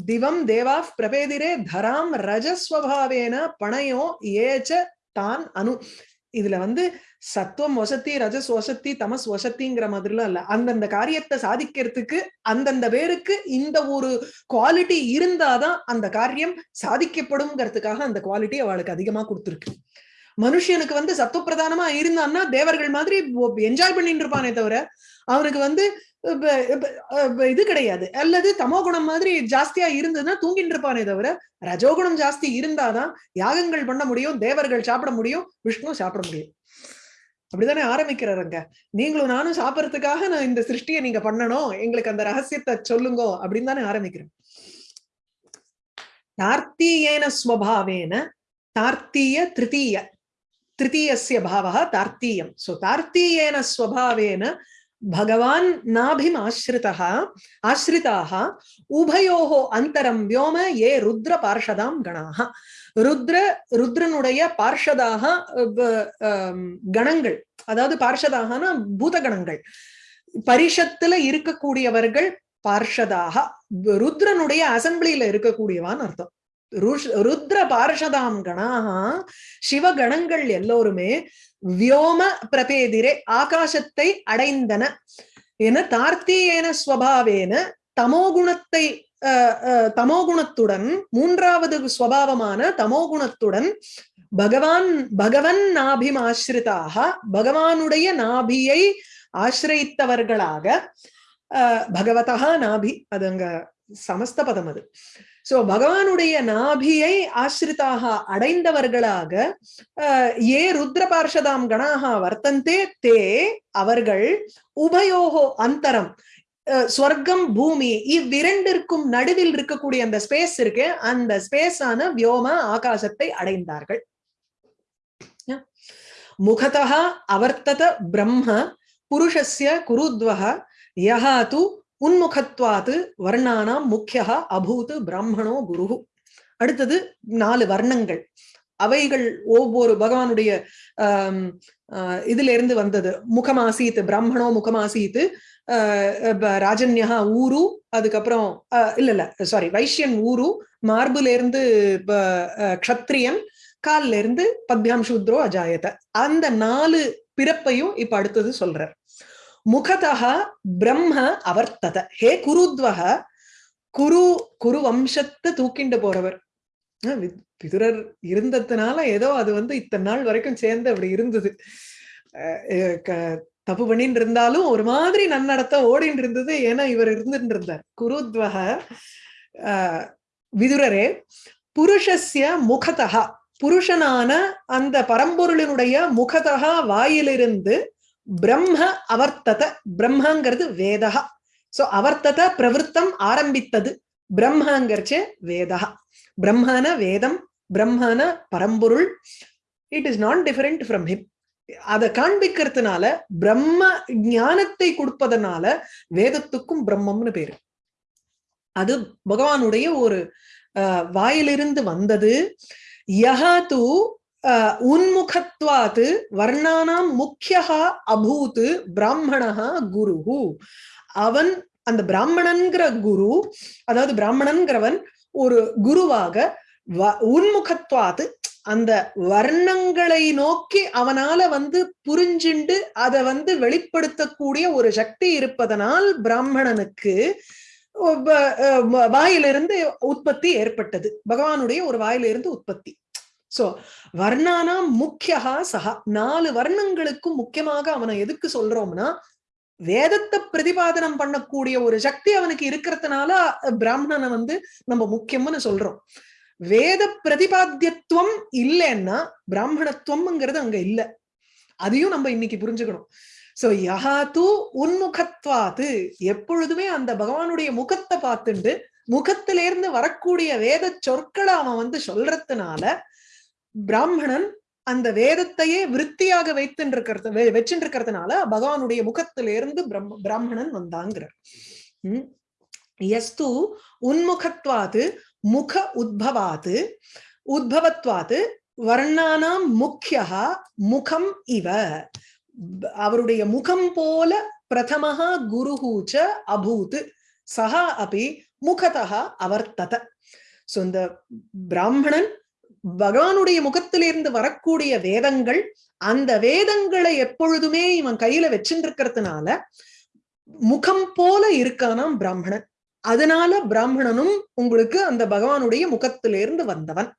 திவம் தேவா பிரபேதிரே தராம் ரஜஸ்வபாவேன பணையோ ஏச்ச தான் அணு இதுல வந்து சத்துவம் வசத்தி ரஜஸ் வசத்தி தமஸ் வசத்திங்கிற மாதிரிலாம் இல்ல. அந்தந்த காரியத்தை சாதிக்கிறதுக்கு அந்தந்த பேருக்கு இந்த ஒரு குவாலிட்டி இருந்தாதான் அந்த காரியம் சாதிக்கப்படும்ங்கிறதுக்காக அந்த குவாலிட்டி அவளுக்கு அதிகமா கொடுத்துருக்கு. மனுஷனுக்கு வந்து சத்துவ பிரதானமா இருந்தான்னா தேவர்கள் மாதிரி என்ஜாய் பண்ணிட்டு இருப்பானே தவிர அவனுக்கு வந்து இது கிடையாது. அல்லது தமோ குணம் மாதிரி ஜாஸ்தியா இருந்ததுன்னா தூங்கிட்டு இருப்பானே தவிர ரஜோகுணம் ஜாஸ்தி இருந்தாதான் யாகங்கள் பண்ண முடியும் தேவர்கள் சாப்பிட முடியும் விஷ்ணு சாப்பிட முடியும். அப்படிதானே ஆரம்பிக்கிறாருங்க நீங்களும் நானும் சாப்பிட்றதுக்காக நான் இந்த சிருஷ்டியை நீங்க பண்ணணும் எங்களுக்கு அந்த ரகசியத்தை சொல்லுங்க அப்படின்னு தானே ஆரம்பிக்கிறேன் தார்த்தீயேன ஸ்வபாவேன தார்த்தீய திருத்தீய திருத்தீயசிய பாவா தார்த்தீயம். சோ தார்த்தீயேன ஸ்வபாவேன பகவான் நாபிம் ஆசிரிதः ஆசிரிதாக உபயோः அந்தரம் வியோம ஏ ருத்ர பார்ஷதாம் கணாக ருத்ர ருத்ரனுடைய பார்ஷதாக கணங்கள் அதாவது பார்ஷதாகனா பூதகணங்கள் பரிஷத்துல இருக்கக்கூடியவர்கள் பார்ஷதாக ருத்ரனுடைய அசம்பிளியில இருக்கக்கூடியவான்னு அர்த்தம். ருத்ர பார்ஷதாம் கணாக சிவகணங்கள் எல்லோருமே வியோம பிரபேதிரே ஆகாசத்தை அடைந்தன என தார்த்தீயேன ஸ்வபாவேன தமோகுணத்தை தமோகுணத்துடன் மூன்றாவது ஸ்வபாவமான தமோகுணத்துடன் பகவான் பகவன் நாபிம் ஆசிரிதாக பகவானுடைய நாபியை ஆசிரித்தவர்களாக பகவதா நாபி அது அங்க சமஸ்த பதம் அது. சோ பகவானுடைய நாபியை ஆசிரிதாக அடைந்தவர்களாக அஹ், ஏ ருத்ர பார்ஷதாம் கணாக வர்த்தந்தே தே அவர்கள் உபயோகோ அந்தரம் ஸ்வர்க்கம் பூமி இவ்விரண்டிற்கும் நடுவில் இருக்கக்கூடிய அந்த ஸ்பேஸ் இருக்கு. அந்த ஸ்பேஸான வியோம ஆகாசத்தை அடைந்தார்கள். முகதா அவர்த்தத பிரம்ம புருஷஸ்ய குருத்வக யஹா உன்முகத்வாத்து வர்ணானாம் முக்கியா அபூத் பிராமணோ குரு அடுத்தது நாலு வர்ணங்கள். அவைகள் ஒவ்வொரு பகவானுடைய ஆஹ், இதுல இருந்து வந்தது. முகமாசீத் பிராமணோ ஆஹ் ராஜன்யா ஊரு அதுக்கப்புறம் இல்ல இல்ல சாரி வைஷ்யன் ஊரு மார்புல இருந்து ப- க்ஷத்ரியன் கால்ல இருந்து பத்யாம் சூத்ரோ அஜாயத. அந்த நாலு பிறப்பையும் இப்ப அடுத்தது சொல்றார். முகதா பிரம்ம அவர்த்தத ஹே குருத்வக குரு குரு வம்சத்தை தூக்கிண்டு போறவர். பிதுரர் விதுரர் இருந்ததுனால ஏதோ அது வந்து இத்தனை நாள் வரைக்கும் சேர்ந்து அப்படி இருந்தது. அஹ் தப்பு பண்ணிட்டு இருந்தாலும் ஒரு மாதிரி நன்னடத்த ஓடிட்டு இருந்தது ஏன்னா இவர் இருந்துட்டு இருந்தார் குருத்வக விதுரரே புருஷஸ்ய முகதா புருஷனான அந்த பரம்பொருளினுடைய முகதா வாயிலிருந்து பிரம்ம அவர்த்தத பிரம்மங்கிறது வேதா சோ அவர்த்தத பிரவருத்தம் ஆரம்பித்தது பிரம்மங்கிறச்சே வேதா பிரம்மன வேதம் பிரம்மன பரம்பொருள் it is not different from him அதை காண்பிக்கிறதுனால பிரம்ம ஞானத்தை கொடுப்பதனால வேதத்துக்கும் பிரம்மம்னு பேரு. அது பகவானுடைய ஒரு அஹ், வாயிலிருந்து வந்தது. யஹா தூ உன்முகத்வாத் வர்ணானாம் முக்கியா அபூத் பிராமணா குரு அவன் அந்த பிராமணன்கிற குரு அதாவது பிராமணன்கிறவன் ஒரு குருவாக வ- உன்முகத்வாத்து அந்த வர்ணங்களை நோக்கி அவனால வந்து புரிஞ்சுண்டு அதை வந்து வெளிப்படுத்தக்கூடிய ஒரு சக்தி இருப்பதனால் பிராமணனுக்கு வாயிலிருந்து உற்பத்தி ஏற்பட்டது. பகவானுடைய ஒரு வாயிலிருந்து உற்பத்தி. சோ வர்ணானா முக்கியா சஹா நாலு வர்ணங்களுக்கும் முக்கியமாக அவனை எதுக்கு சொல்றோம்னா வேதத்தை பிரதிபாதனம் பண்ணக்கூடிய ஒரு சக்தி அவனுக்கு இருக்கிறதுனால பிராமணனை வந்து நம்ம முக்கியம்னு சொல்றோம். வேத பிரதிபாத்தியத்துவம் இல்லைன்னா பிராமணத்துவம்ங்கிறது அங்க இல்ல. அதையும் நம்ம இன்னைக்கு புரிஞ்சுக்கணும். சோ யஹாத்து உன்முகத்வாத்து எப்பொழுதுமே அந்த பகவானுடைய முகத்தை பார்த்துண்டு முகத்திலிருந்து வரக்கூடிய வேத சொற்களை அவன் வந்து சொல்றதுனால பிராமணன் அந்த வேதத்தையே விருத்தியாக வைத்துட்டு இருக்கிறது வச்சுட்டு இருக்கிறதுனால பகவானுடைய முகத்திலிருந்து பிரம்ம பிராமணன் வந்தாங்கிறார். உம் எஸ்து உன்முகத்வாது முக உத்பவாது உத்பவத்வாது வர்ணானாம் முக்கியா முகம் இவ. அவருடைய முகம் போல பிரதமஹா குருஹூச்ச அபூத் சஹா அபி முகதா அவர்த்தத. சோ இந்த பிராமணன் பகவானுடைய முகத்திலிருந்து வரக்கூடிய வேதங்கள் அந்த வேதங்களை எப்பொழுதுமே இவன் கையில வச்சுட்டு இருக்கிறதுனால முகம் போல இருக்கானாம் பிராமணன். அதனால பிராமணனும் உங்களுக்கு அந்த பகவானுடைய முகத்திலிருந்து வந்தவன்.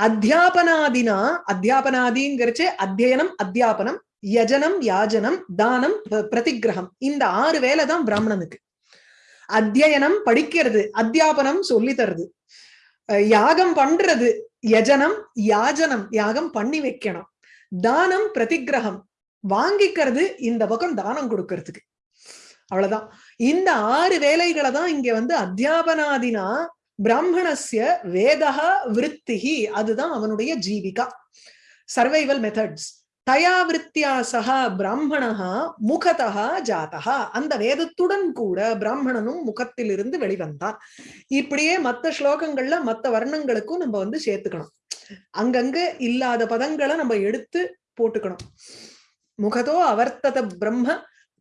அத்தியாபனாதினா அத்தியாபனாதிங்கிறச்சே அத்தியனம் அத்தியாபனம் யஜனம் யாஜனம் தானம் ப- பிரதிக்கிரகம். இந்த ஆறு வேலை தான் பிராமணனுக்கு. அத்தியனம் படிக்கிறது அத்தியாபனம் சொல்லி தருது யாகம் பண்றது யஜனம் யாஜனம் யாகம் பண்ணி வைக்கணும். தானம் பிரதிக்கிரகம். வாங்கிக்கிறது இந்த பக்கம் தானம் கொடுக்கறதுக்கு. அவ்வளவுதான். இந்த ஆறு வேலைகளை தான் இங்க வந்து அத்தியாபனாதினா பிராமணஸ்ய வேதா விருத்திகி அதுதான் அவனுடைய ஜீவிகா. சர்வைவல் மெத்தட்ஸ் தயா விருத்தியா சக பிராமணா முகதா ஜாதா அந்த வேதத்துடன் கூட பிராமணனும் முகத்திலிருந்து வெளிவந்தான். இப்படியே மத்த ஸ்லோகங்கள்ல மத்த வர்ணங்களுக்கும் நம்ம வந்து சேர்த்துக்கணும். அங்கங்க இல்லாத பதங்களை நம்ம எடுத்து போட்டுக்கணும். முகதோ அவர்த்தத பிரம்ம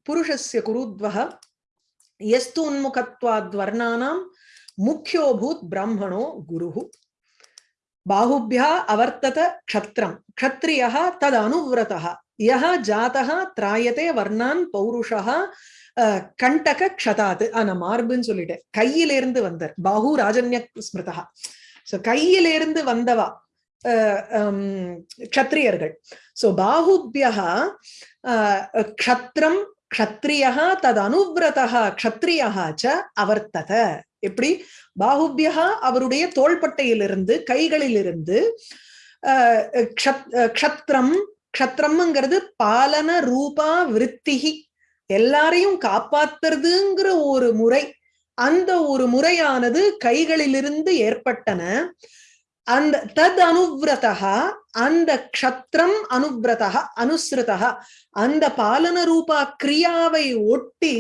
புருஷஸ்ய குருத்வக எஸ்து உன்முகத்வாத் வர்ணானாம் முக்கியோபூத் பிராமணோ குருஹு. பாகுபியா அவர்த்தத க்ஷத்ரம் க்ஷத்ரியः தத் அனுவிரதः யः ஜாதः திராயதே வர்ணான் பௌருஷா கண்டக க்ஷதாத் ஆனா மார்புன்னு சொல்லிட்டேன். கையிலிருந்து வந்தார். பாகு ராஜன்ய ஸ்மிருதா. சோ கையிலிருந்து வந்தவா க்ஷத்ரியர்கள். சோ பாகுபியா க்ஷத்ரம் க்ஷத்ரியா தது அனுவிரதா க்ஷத்ரியா ச அவர்த்தத. எப்படி? பாகுபியா அவருடைய தோள்பட்டையிலிருந்து கைகளிலிருந்து அஹ், க்ஷத்- க்ஷத்ரம் க்ஷத்ரம்ங்கிறது பாலன ரூபா விருத்திகி. எல்லாரையும் காப்பாத்துறதுங்கிற ஒரு முறை அந்த ஒரு முறையானது கைகளிலிருந்து ஏற்பட்டன. அந்த தத் அனுவிரதா அந்த க்ஷத்ரம் அனுவிரதா அனுசிருதா அந்த பாலன ரூபா கிரியாவை ஒட்டி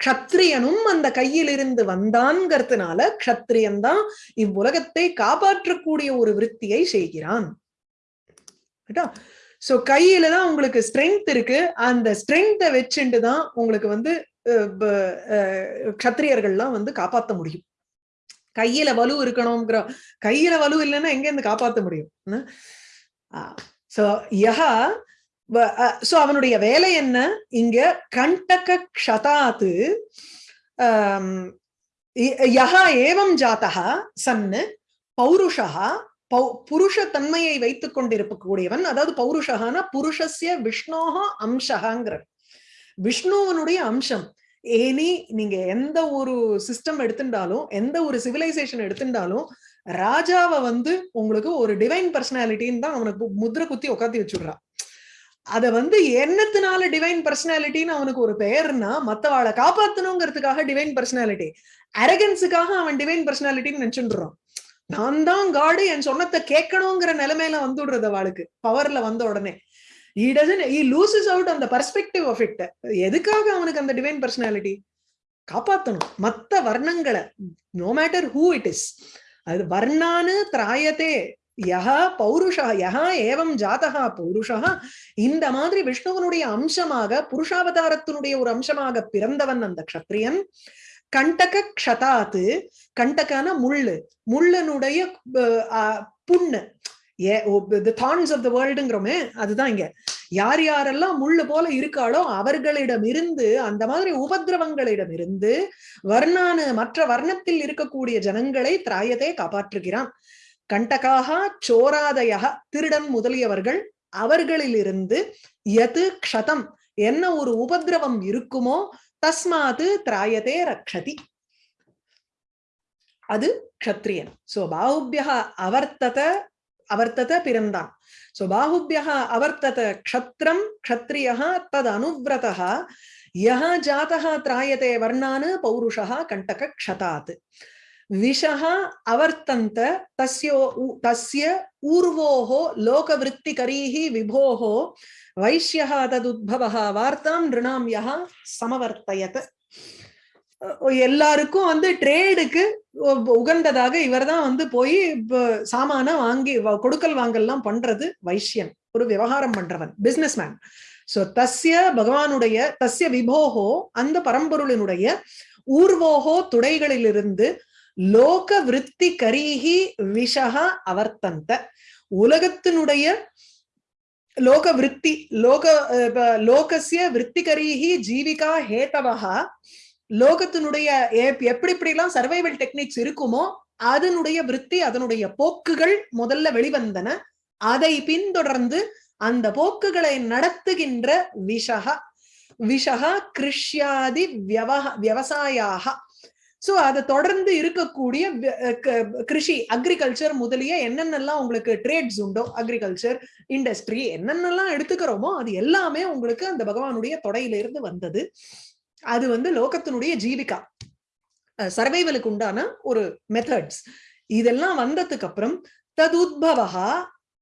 க்ஷத்ரியனும் அந்த கையிலிருந்து வந்தான்ங்கிறதுனால க்ஷத்ரியன் தான் இவ்வுலகத்தை காப்பாற்றக்கூடிய ஒரு விருத்தியை செய்கிறான். சோ கையில தான் உங்களுக்கு ஸ்ட்ரென்த் இருக்கு. அந்த ஸ்ட்ரென்த்தை வச்சுட்டு தான் உங்களுக்கு வந்து அஹ், க்ஷத்ரியர்கள்லாம் வந்து காப்பாத்த முடியும். கையில வலு இருக்கணுங்கிற கையில வலு இல்லைன்னா எங்க இருந்து காப்பாத்த முடியும்? சோ யஹா சோ அவனுடைய வேலை என்ன? இங்க கண்டக க்ஷதாத்து யஹா ஏவம் ஜாத்தா சன்னு பௌருஷா பௌ புருஷ தன்மையை வைத்துக் கொண்டிருக்கக்கூடியவன் அதாவது பௌருஷகான புருஷஸ்ய விஷ்ணோகா அம்சகாங்கிற விஷ்ணுவனுடைய அம்சம். ஏனி நீங்க எந்த ஒரு சிஸ்டம் எடுத்துட்டாலும் எந்த ஒரு சிவிலைசேஷன் எடுத்துட்டாலும் ராஜாவை வந்து உங்களுக்கு ஒரு டிவைன் பர்சனாலிட்டின்னு தான் அவனுக்கு முத்திர குத்தி உட்காந்து வச்சுடுறான். அத வந்து என்னத்தினால டிவைன் பர்சனாலிட்டின்னு அவனுக்கு ஒரு பெயர்னா மத்தவாளை காப்பாத்தணுங்கிறதுக்காக டிவைன் பர்சனாலிட்டி அரகன்ஸுக்காக அவன் டிவைன் பர்சனாலிட்டின்னு நினைச்சுடுறான் நான் தான் காடு என் சொன்னத்தை கேட்கணுங்கிற நிலைமையில வந்துடுறது அவளுக்கு. பவர்ல வந்த உடனே. இ டசன் he லூசஸ் அவுட் அந்த பர்ஸ்பெக்டிவ் perspective எதுக்காக அவனுக்கு அந்த டிவைன் பர்சனாலிட்டி காப்பாத்தணும். மத்த வர்ணங்களை no matter who it is அது வர்ணானு திராயத்தே யஹா பௌருஷா யஹா ஏவம் ஜாதகா பௌருஷா இந்த மாதிரி விஷ்ணுவனுடைய அம்சமாக புருஷாவதாரத்தினுடைய ஒரு அம்சமாக பிறந்தவன் அந்த க்ஷத்ரியன். கண்டக க்ஷதாத்து கண்டகான முள்ளு. முள்ளனுடைய புண்ணு. ஏ தான்ஸ் ஆஃப் த வேர்ல்டுங்கிறோமே அதுதான் இங்க. யார் யாரெல்லாம் முள்ளு போல இருக்காளோ அவர்களிடமிருந்து அந்த மாதிரி உபதிரவங்களிடமிருந்து வர்ணானு மற்ற வர்ணத்தில் இருக்கக்கூடிய ஜனங்களை திராயத்தை காப்பாற்றுகிறான். கண்டகாக சோராதய திருடன் முதலியவர்கள் அவர்களிலிருந்து எது க்ஷதம் என்ன ஒரு உபதிரவம் இருக்குமோ தஸ்மாது திராயதே ரக்ஷதி. அது க்ஷத்ரியன். சோ பாகுபியா அவர்த்தத அவர்த்தத பிறந்தான். சோ பாகுபியா அவர்த்தத க்ஷத்ரம் க்ஷத்ரியா தத் அனுவிரதா யா ஜாத்தா திராயதே வர்ணான் பௌருஷா கண்டக க்ஷதாத். விஷக அவர்த்தந்த தஸ்யோ தஸ்ய ஊர்வோஹோ லோகவிற்த்திகரீஹி விபோகோ வைஷ்யக ததுத்பவக வார்த்தாம் நிருணாம் யக சமவர்த்தயத் எல்லாருக்கும் வந்து ட்ரேடுக்கு உகந்ததாக இவர் தான் வந்து போய் சாமான வாங்கி கொடுக்கல் வாங்கல்லாம் பண்றது வைஷ்யன். ஒரு விவகாரம் பண்றவன் பிசினஸ் மேன் சோ தஸ்ய பகவானுடைய தஸ்ய விபோகோ அந்த பரம்பொருளினுடைய ஊர்வோகோ துடைகளிலிருந்து லோக விற்பி கரீகி விஷகா அவர்த்தந்த. உலகத்தினுடைய லோக விற்பி லோக அஹ், விற்பி கரீகி ஜீவிகா ஹேதவஹா. லோகத்தினுடைய எப்படி எப்படி எப்படிலாம் சர்வைவல் டெக்னிக்ஸ் இருக்குமோ அதனுடைய விருத்தி அதனுடைய போக்குகள் முதல்ல வெளிவந்தன. அதை பின்தொடர்ந்து அந்த போக்குகளை நடத்துகின்ற விஷக விஷக கிருஷ்யாதி வியவஹ விவசாயாக சோ அதை தொடர்ந்து இருக்கக்கூடிய கிருஷி அக்ரிகல்ச்சர் முதலிய என்னென்னலாம் உங்களுக்கு ட்ரேட்ஸ் உண்டோ அக்ரிகல்ச்சர் இண்டஸ்ட்ரி என்னென்னலாம் எடுத்துக்கிறோமோ அது எல்லாமே உங்களுக்கு அந்த பகவானுடைய தொடையிலிருந்து வந்தது. அது வந்து லோகத்தினுடைய ஜீவிகா. சர்வைவலுக்கு உண்டான ஒரு மெத்தட்ஸ் இதெல்லாம் வந்ததுக்கு அப்புறம் ததுத்பவா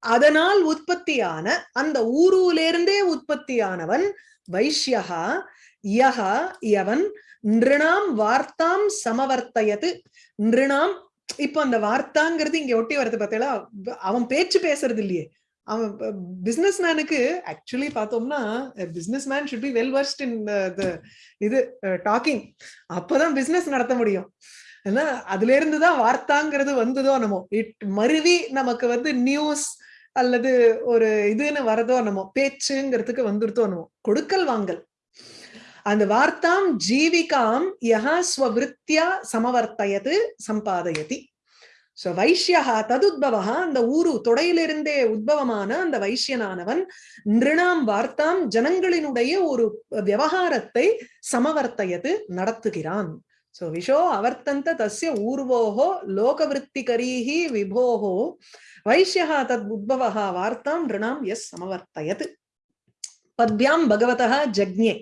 அதனால் உற்பத்தியான அந்த ஊருலேருந்தே உற்பத்தியானவன் வைஷ்யகா யகா யவன் நிருணாம் வார்த்தாம் சமவர்த்தயது. நிருணாம் இப்போ அந்த வார்த்தாங்கிறது இங்க ஒட்டி வருது பார்த்தீங்களா? அவன் பேச்சு பேசுறது இல்லையே. அவன் பிசினஸ் மேனுக்கு ஆக்சுவலி பார்த்தோம்னா business man should be well versed in இது uh, டாக்கிங் அப்பதான் பிசினஸ் நடத்த முடியும். ஏன்னா அதுல இருந்துதான் வார்த்தாங்கிறது வந்ததோ நம்ம இட் மருவி நமக்கு வந்து நியூஸ் அல்லது ஒரு இதுன்னு வரதோ நம்ம பேச்சுங்கிறதுக்கு வந்துருத்தோ நம்ம கொடுக்கல் வாங்கல். அந்த வார்த்தாம் ஜீவிகாம் யஹா ஸ்வவிருத்தியா சமவர்த்தயது சம்பாதயதி. ஸோ வைஷ்யா ததுத்பவா அந்த ஊரு தொடையிலிருந்தே உத்பவமான அந்த வைஷ்யனானவன் நிருணாம் வார்த்தாம் ஜனங்களினுடைய ஒரு விவகாரத்தை சமவர்த்தயது நடத்துகிறான். ஸோ விஷோ அவர்த்தந்த தஸ்ய ஊர்வோஹோ லோகவருத்திகரீஹி விபோகோ வைஷ்யா தத் உத்பவா வார்த்தாம் நிருணாம் எஸ் சமவர்த்தயது. பத்யாம் பகவதா ஜக்ஞே.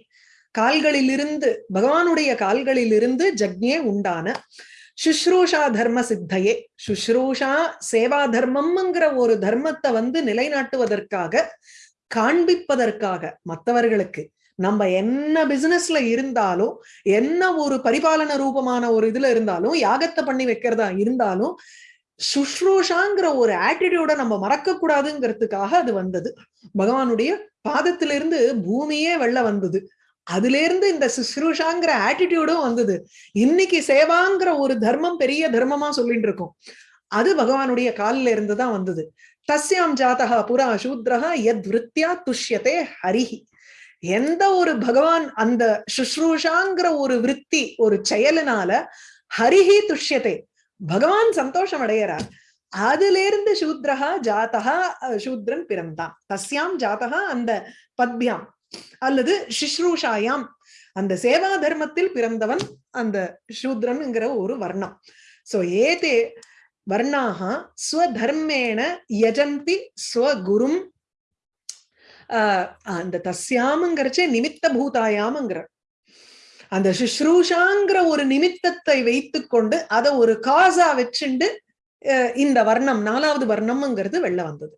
கால்களிலிருந்து பகவானுடைய கால்களிலிருந்து ஜக்ஞே உண்டான சுஷ்ரூஷா தர்ம சித்தையே. சுஷ்ரூஷா சேவா தர்மம்ங்கிற ஒரு தர்மத்தை வந்து நிலைநாட்டுவதற்காக காண்பிப்பதற்காக மற்றவர்களுக்கு நம்ம என்ன பிசினஸ்ல இருந்தாலும் என்ன ஒரு பரிபாலன ரூபமான ஒரு இதுல இருந்தாலும் யாகத்தை பண்ணி வைக்கிறதா இருந்தாலும் சுஷ்ரூஷாங்கிற ஒரு ஆட்டிடியூட நம்ம மறக்க கூடாதுங்கிறதுக்காக அது வந்தது. பகவானுடைய பாதத்திலிருந்து பூமியே வெள்ள வந்தது. அதுல இருந்து இந்த சுஷ்ரூஷாங்கிற ஆட்டிடியூடும் வந்தது. இன்னைக்கு சேவாங்கிற ஒரு தர்மம் பெரிய தர்மமா சொல்லிட்டு இருக்கோம். அது பகவானுடைய காலில இருந்து தான் வந்தது. தஸ்யாம் ஜாதகா புரா சூத்ரஹா எத் விருத்தியா துஷ்யத்தே ஹரிஹி. எந்த ஒரு பகவான் அந்த சுஷ்ரூஷாங்கிற ஒரு விற்பி ஒரு செயலினால ஹரிஹி துஷ்யத்தை பகவான் சந்தோஷம் அடையிறார். அதுல இருந்து சூத்ரஹா ஜாதகா சூத்ரன் பிறந்தான். தஸ்யாம் ஜாதகா அந்த பத்யாம். அல்லது சிஸ்ரூஷாயாம் அந்த சேவா தர்மத்தில் பிறந்தவன் அந்த சூத்ரன்ங்கிற ஒரு வர்ணம். சோ ஏதே வர்ணாக ஸ்வதர்மேண யஜந்தி ஸ்வகுரும். ஆஹ் அந்த தஸ்யாமுங்கிறச்சே நிமித்த பூதாயாமுங்கிற அந்த சுஷ்ரூஷாங்கிற ஒரு நிமித்தத்தை வைத்துக்கொண்டு அதை ஒரு காசா வச்சுண்டு இந்த வர்ணம் நாலாவது வர்ணம்ங்கிறது வெளில வந்தது.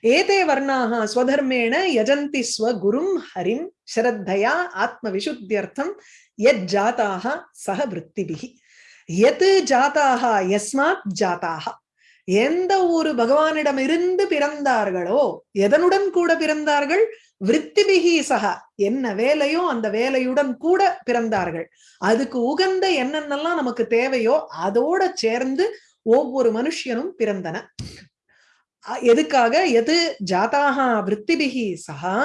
ஏதே வர்ணாக ஸ்வதர்மேண யஜந்தி ஸ்வகுரும் ஹரிம் ஸ்ரத்தையா ஆத்ம விசுத்தியர்த்தம் எத் ஜாத்தாக சக விற்த்திபிகி எத் ஜாத்தாக யஸ்மாத் ஜாத்தாக எந்த ஒரு பகவானிடம் இருந்து பிறந்தார்களோ எதனுடன் கூட பிறந்தார்கள்? விற்த்திபிகி சக என்ன வேலையோ அந்த வேலையுடன் கூட பிறந்தார்கள். அதுக்கு உகந்த என்னென்னலாம் நமக்கு தேவையோ அதோட சேர்ந்து ஒவ்வொரு மனுஷனும் பிறந்தன. எதுக்காக? எது? ஜாதாக விற்பிபிகி சகா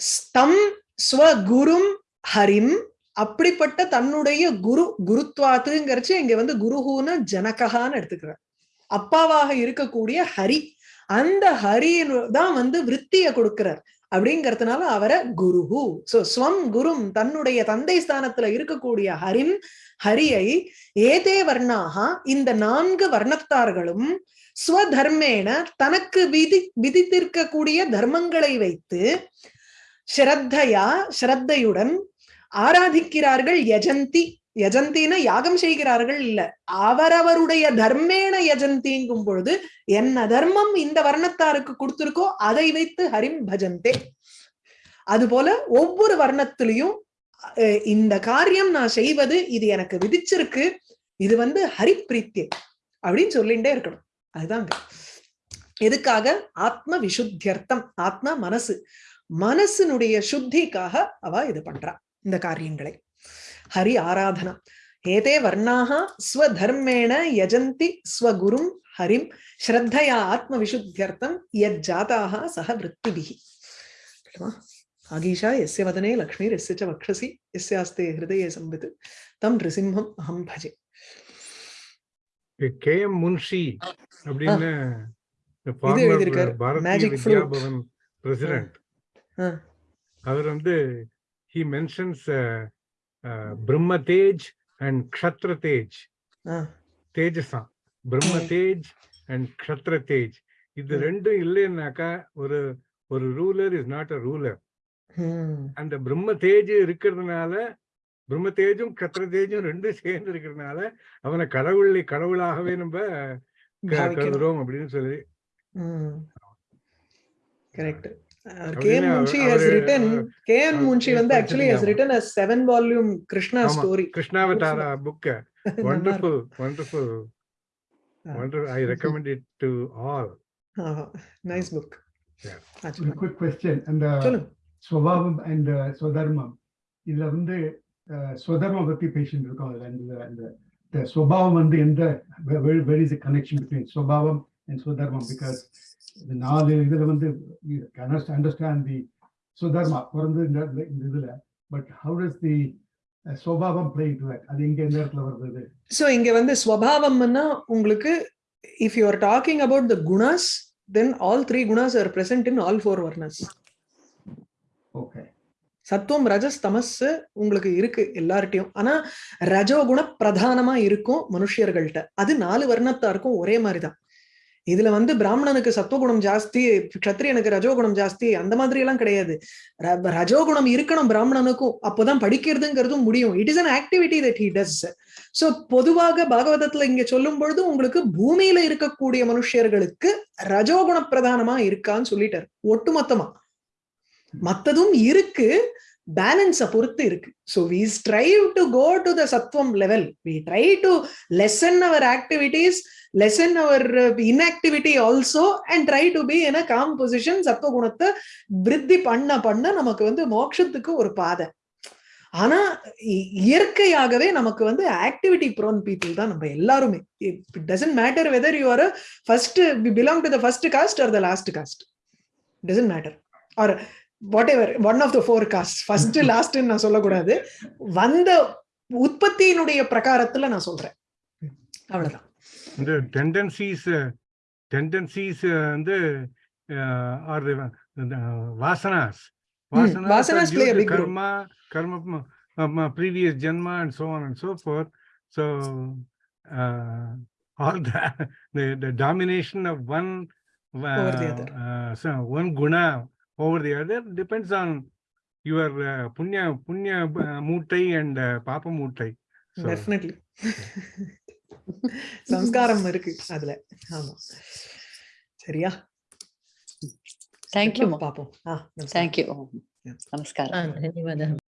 ஸ்தம் ஸ்வகுரும் ஹரிம். அப்படிப்பட்ட தன்னுடைய குரு குருத்வாத்துங்கிறச்சு இங்க வந்து குருஹூன ஜனககான்னு எடுத்துக்கிறார் அப்பாவாக இருக்கக்கூடிய ஹரி. அந்த ஹரியின் தான் வந்து விற்த்திய கொடுக்கிறார். அப்படிங்கறதுனால அவரை குருஹு. சோ ஸ்வம் குரும் தன்னுடைய தந்தை ஸ்தானத்துல இருக்கக்கூடிய ஹரிம் ஹரியை ஏதே வர்ணாக இந்த நான்கு வர்ணத்தார்களும் ஸ்வதர்மேன தனக்கு விதி விதித்திருக்கக்கூடிய தர்மங்களை வைத்து ஸ்ரத்தையா ஸ்ரத்தையுடன் ஆராதிக்கிறார்கள் யஜந்தி. யஜந்தின யாகம் செய்கிறார்கள் இல்ல. அவரவருடைய தர்மேன யஜந்திங்கும் பொழுது என்ன தர்மம் இந்த வர்ணத்தாருக்கு கொடுத்திருக்கோ அதை வைத்து ஹரிம் பஜந்தே. அது போல ஒவ்வொரு வர்ணத்திலையும் இந்த காரியம் நான் செய்வது இது எனக்கு விதிச்சிருக்கு இது வந்து ஹரிப்பிரீத்தியை அப்படின்னு சொல்லிட்டே இருக்கணும். அதுதாங்க எதுக்காக? ஆத்ம விசுத்தியர்த்தம் ஆத்மா மனசு மனசினுடைய சுத்திக்காக அவ இது பண்றா இந்த காரியங்களை. ஹரி ஆராதனா. ஏதே வர்ணாக ஸ்வதர்மேண யஜந்தி ஸ்வகுரும் ஹரிம். ஸ்ரத்தையா ஆத்ம விசுத்தியர்த்தம் யத் ஜாதாக சக விற்த்திபிகி ஆகீஷா எஸ்ய வதனே லக்ஷ்மீர் எஸ்ய ச வக்ஷசி எஸ்யாஸ்தே ஹிருதயே சம்பித். தம் நிருசிம்ஹம் அஹம் பஜே. கே எம் முன்ஷி அப்படின்னு. பாரதிய வித்யா. பவன் பிரசிடென்ட். அவர் வந்து ஹி மென்ஷன்ஸ் பிரம்ம தேஜ் அண்ட் க்ஷத்ர தேஜ். தேஜஸா பிரம்ம. தேஜ் அண்ட் க்ஷத்ர தேஜ் இது. ரெண்டும் இல்லைன்னாக்கா ஒரு ஒரு ruler is not a ruler. அந்த பிரம்ம தேஜ் இருக்கிறதுனால பிரம்ம தேஜும் கத்திர தேஜும் ரெண்டும் சேர்ந்து இருக்கிறதுனால அவனை கடவுளை கடவுளாகவே நம்ம. கருதுறோம் அப்படின்னு சொல்லி. கரெக்ட் அவரு கே என் என்ன, முன்ஷி ஹஸ் ரிட்டன் முன்ஷி வந்து actually has. Written a seven volume Krishna. Story Krishnavatara book wonderful i recommend it to all. Nice book and uh, சொல்லுங்க ஸ்வபாவம் அண்ட் ஸ்வதர்மம் இதுல வந்து ஸ்வதர்மம் பத்தி பேசிட்டு இருக்கோம் அதுல அந்த அந்த ஸ்வபாவம் வந்து எந்த வெரி இஸ் கனெக்ஷன் பிட்வீன் ஸ்வபாவம் அண்ட் ஸ்வதர்மம் பிகாஸ் இந்த நாலு இதுல வந்து அண்டர்ஸ்டாண்ட் தி ஸ்வதர்மா பிறந்து இந்த இந்த இதுல. பட் ஹவு டஸ் தி ஸ்வபாவம் பிளே டு அது எங்க எந்த இடத்துல வருது சோ இங்க வந்து ஸ்வபாவம்னா உங்களுக்கு if you are talking about the குணாஸ் then all three குணாஸ் are present in all four வர்ணஸ் okay சத்துவம் ரஜஸ் தமஸ் உங்களுக்கு இருக்கு எல்லார்ட்டையும் ஆனா ரஜோகுண பிரதானமா இருக்கும் மனுஷியர்கள்ட்ட. அது நாலு வர்ணத்தாருக்கும் ஒரே மாதிரிதான். இதுல வந்து பிராமணனுக்கு சத்துவகுணம் ஜாஸ்தி க்ஷத்ரியனுக்கு ரஜோகுணம் ஜாஸ்தி அந்த மாதிரி எல்லாம் கிடையாது. ர- ரஜோகுணம் இருக்கணும் பிராமணனுக்கும். அப்போதான் படிக்கிறதுங்கிறதும் முடியும். It is an activity that he does so பொதுவாக பாகவதத்துல இங்க சொல்லும் பொழுது உங்களுக்கு பூமியில இருக்கக்கூடிய மனுஷர்களுக்கு ரஜோகுண பிரதானமா இருக்கான்னு சொல்லிட்டாரு. ஒட்டுமொத்தமா. மத்ததும் இருக்கு பேலன்ஸ பொறுத்து இருக்கு. So we strive to go to the சத்வம் level we try to lessen our activities lessen our inactivity also and try to be an calm position சத்வகுணத்தை விருத்தி பண்ண பண்ண நமக்கு வந்து மோட்சத்துக்கு ஒரு பாதை ஆனா இயற்கையாகவே நமக்கு வந்து ஆக்டிவிட்டி ப்ரோன் பீப்புள் தான் நம்ம எல்லாருமே. It doesn't matter whether you are first belong to the first caste or the last caste doesn't matter or what one of the four caste first லாஸ்ட்னு நான் சொல்லக்கூடாது. வந்த உற்பத்தியினுடைய பிரகாரத்துல நான் சொல்றேன். அவ்வளவுதான். இந்த டெண்டன்சிஸ் டெண்டன்சிஸ் வந்து ஆர் வாசனாஸ். role. கர்மா கர்ம previous ஜென்மா and so on and so forth. So uh, all the, the the domination of one uh, Over the other. uh, other depends on your uh, punya punya uh, மூட்டை and uh, papa மூட்டை so definitely சம்ஸ்காரம் இருக்கு அதுல ஆமா சரியா Thank you. பாப்போம் ஆ Thank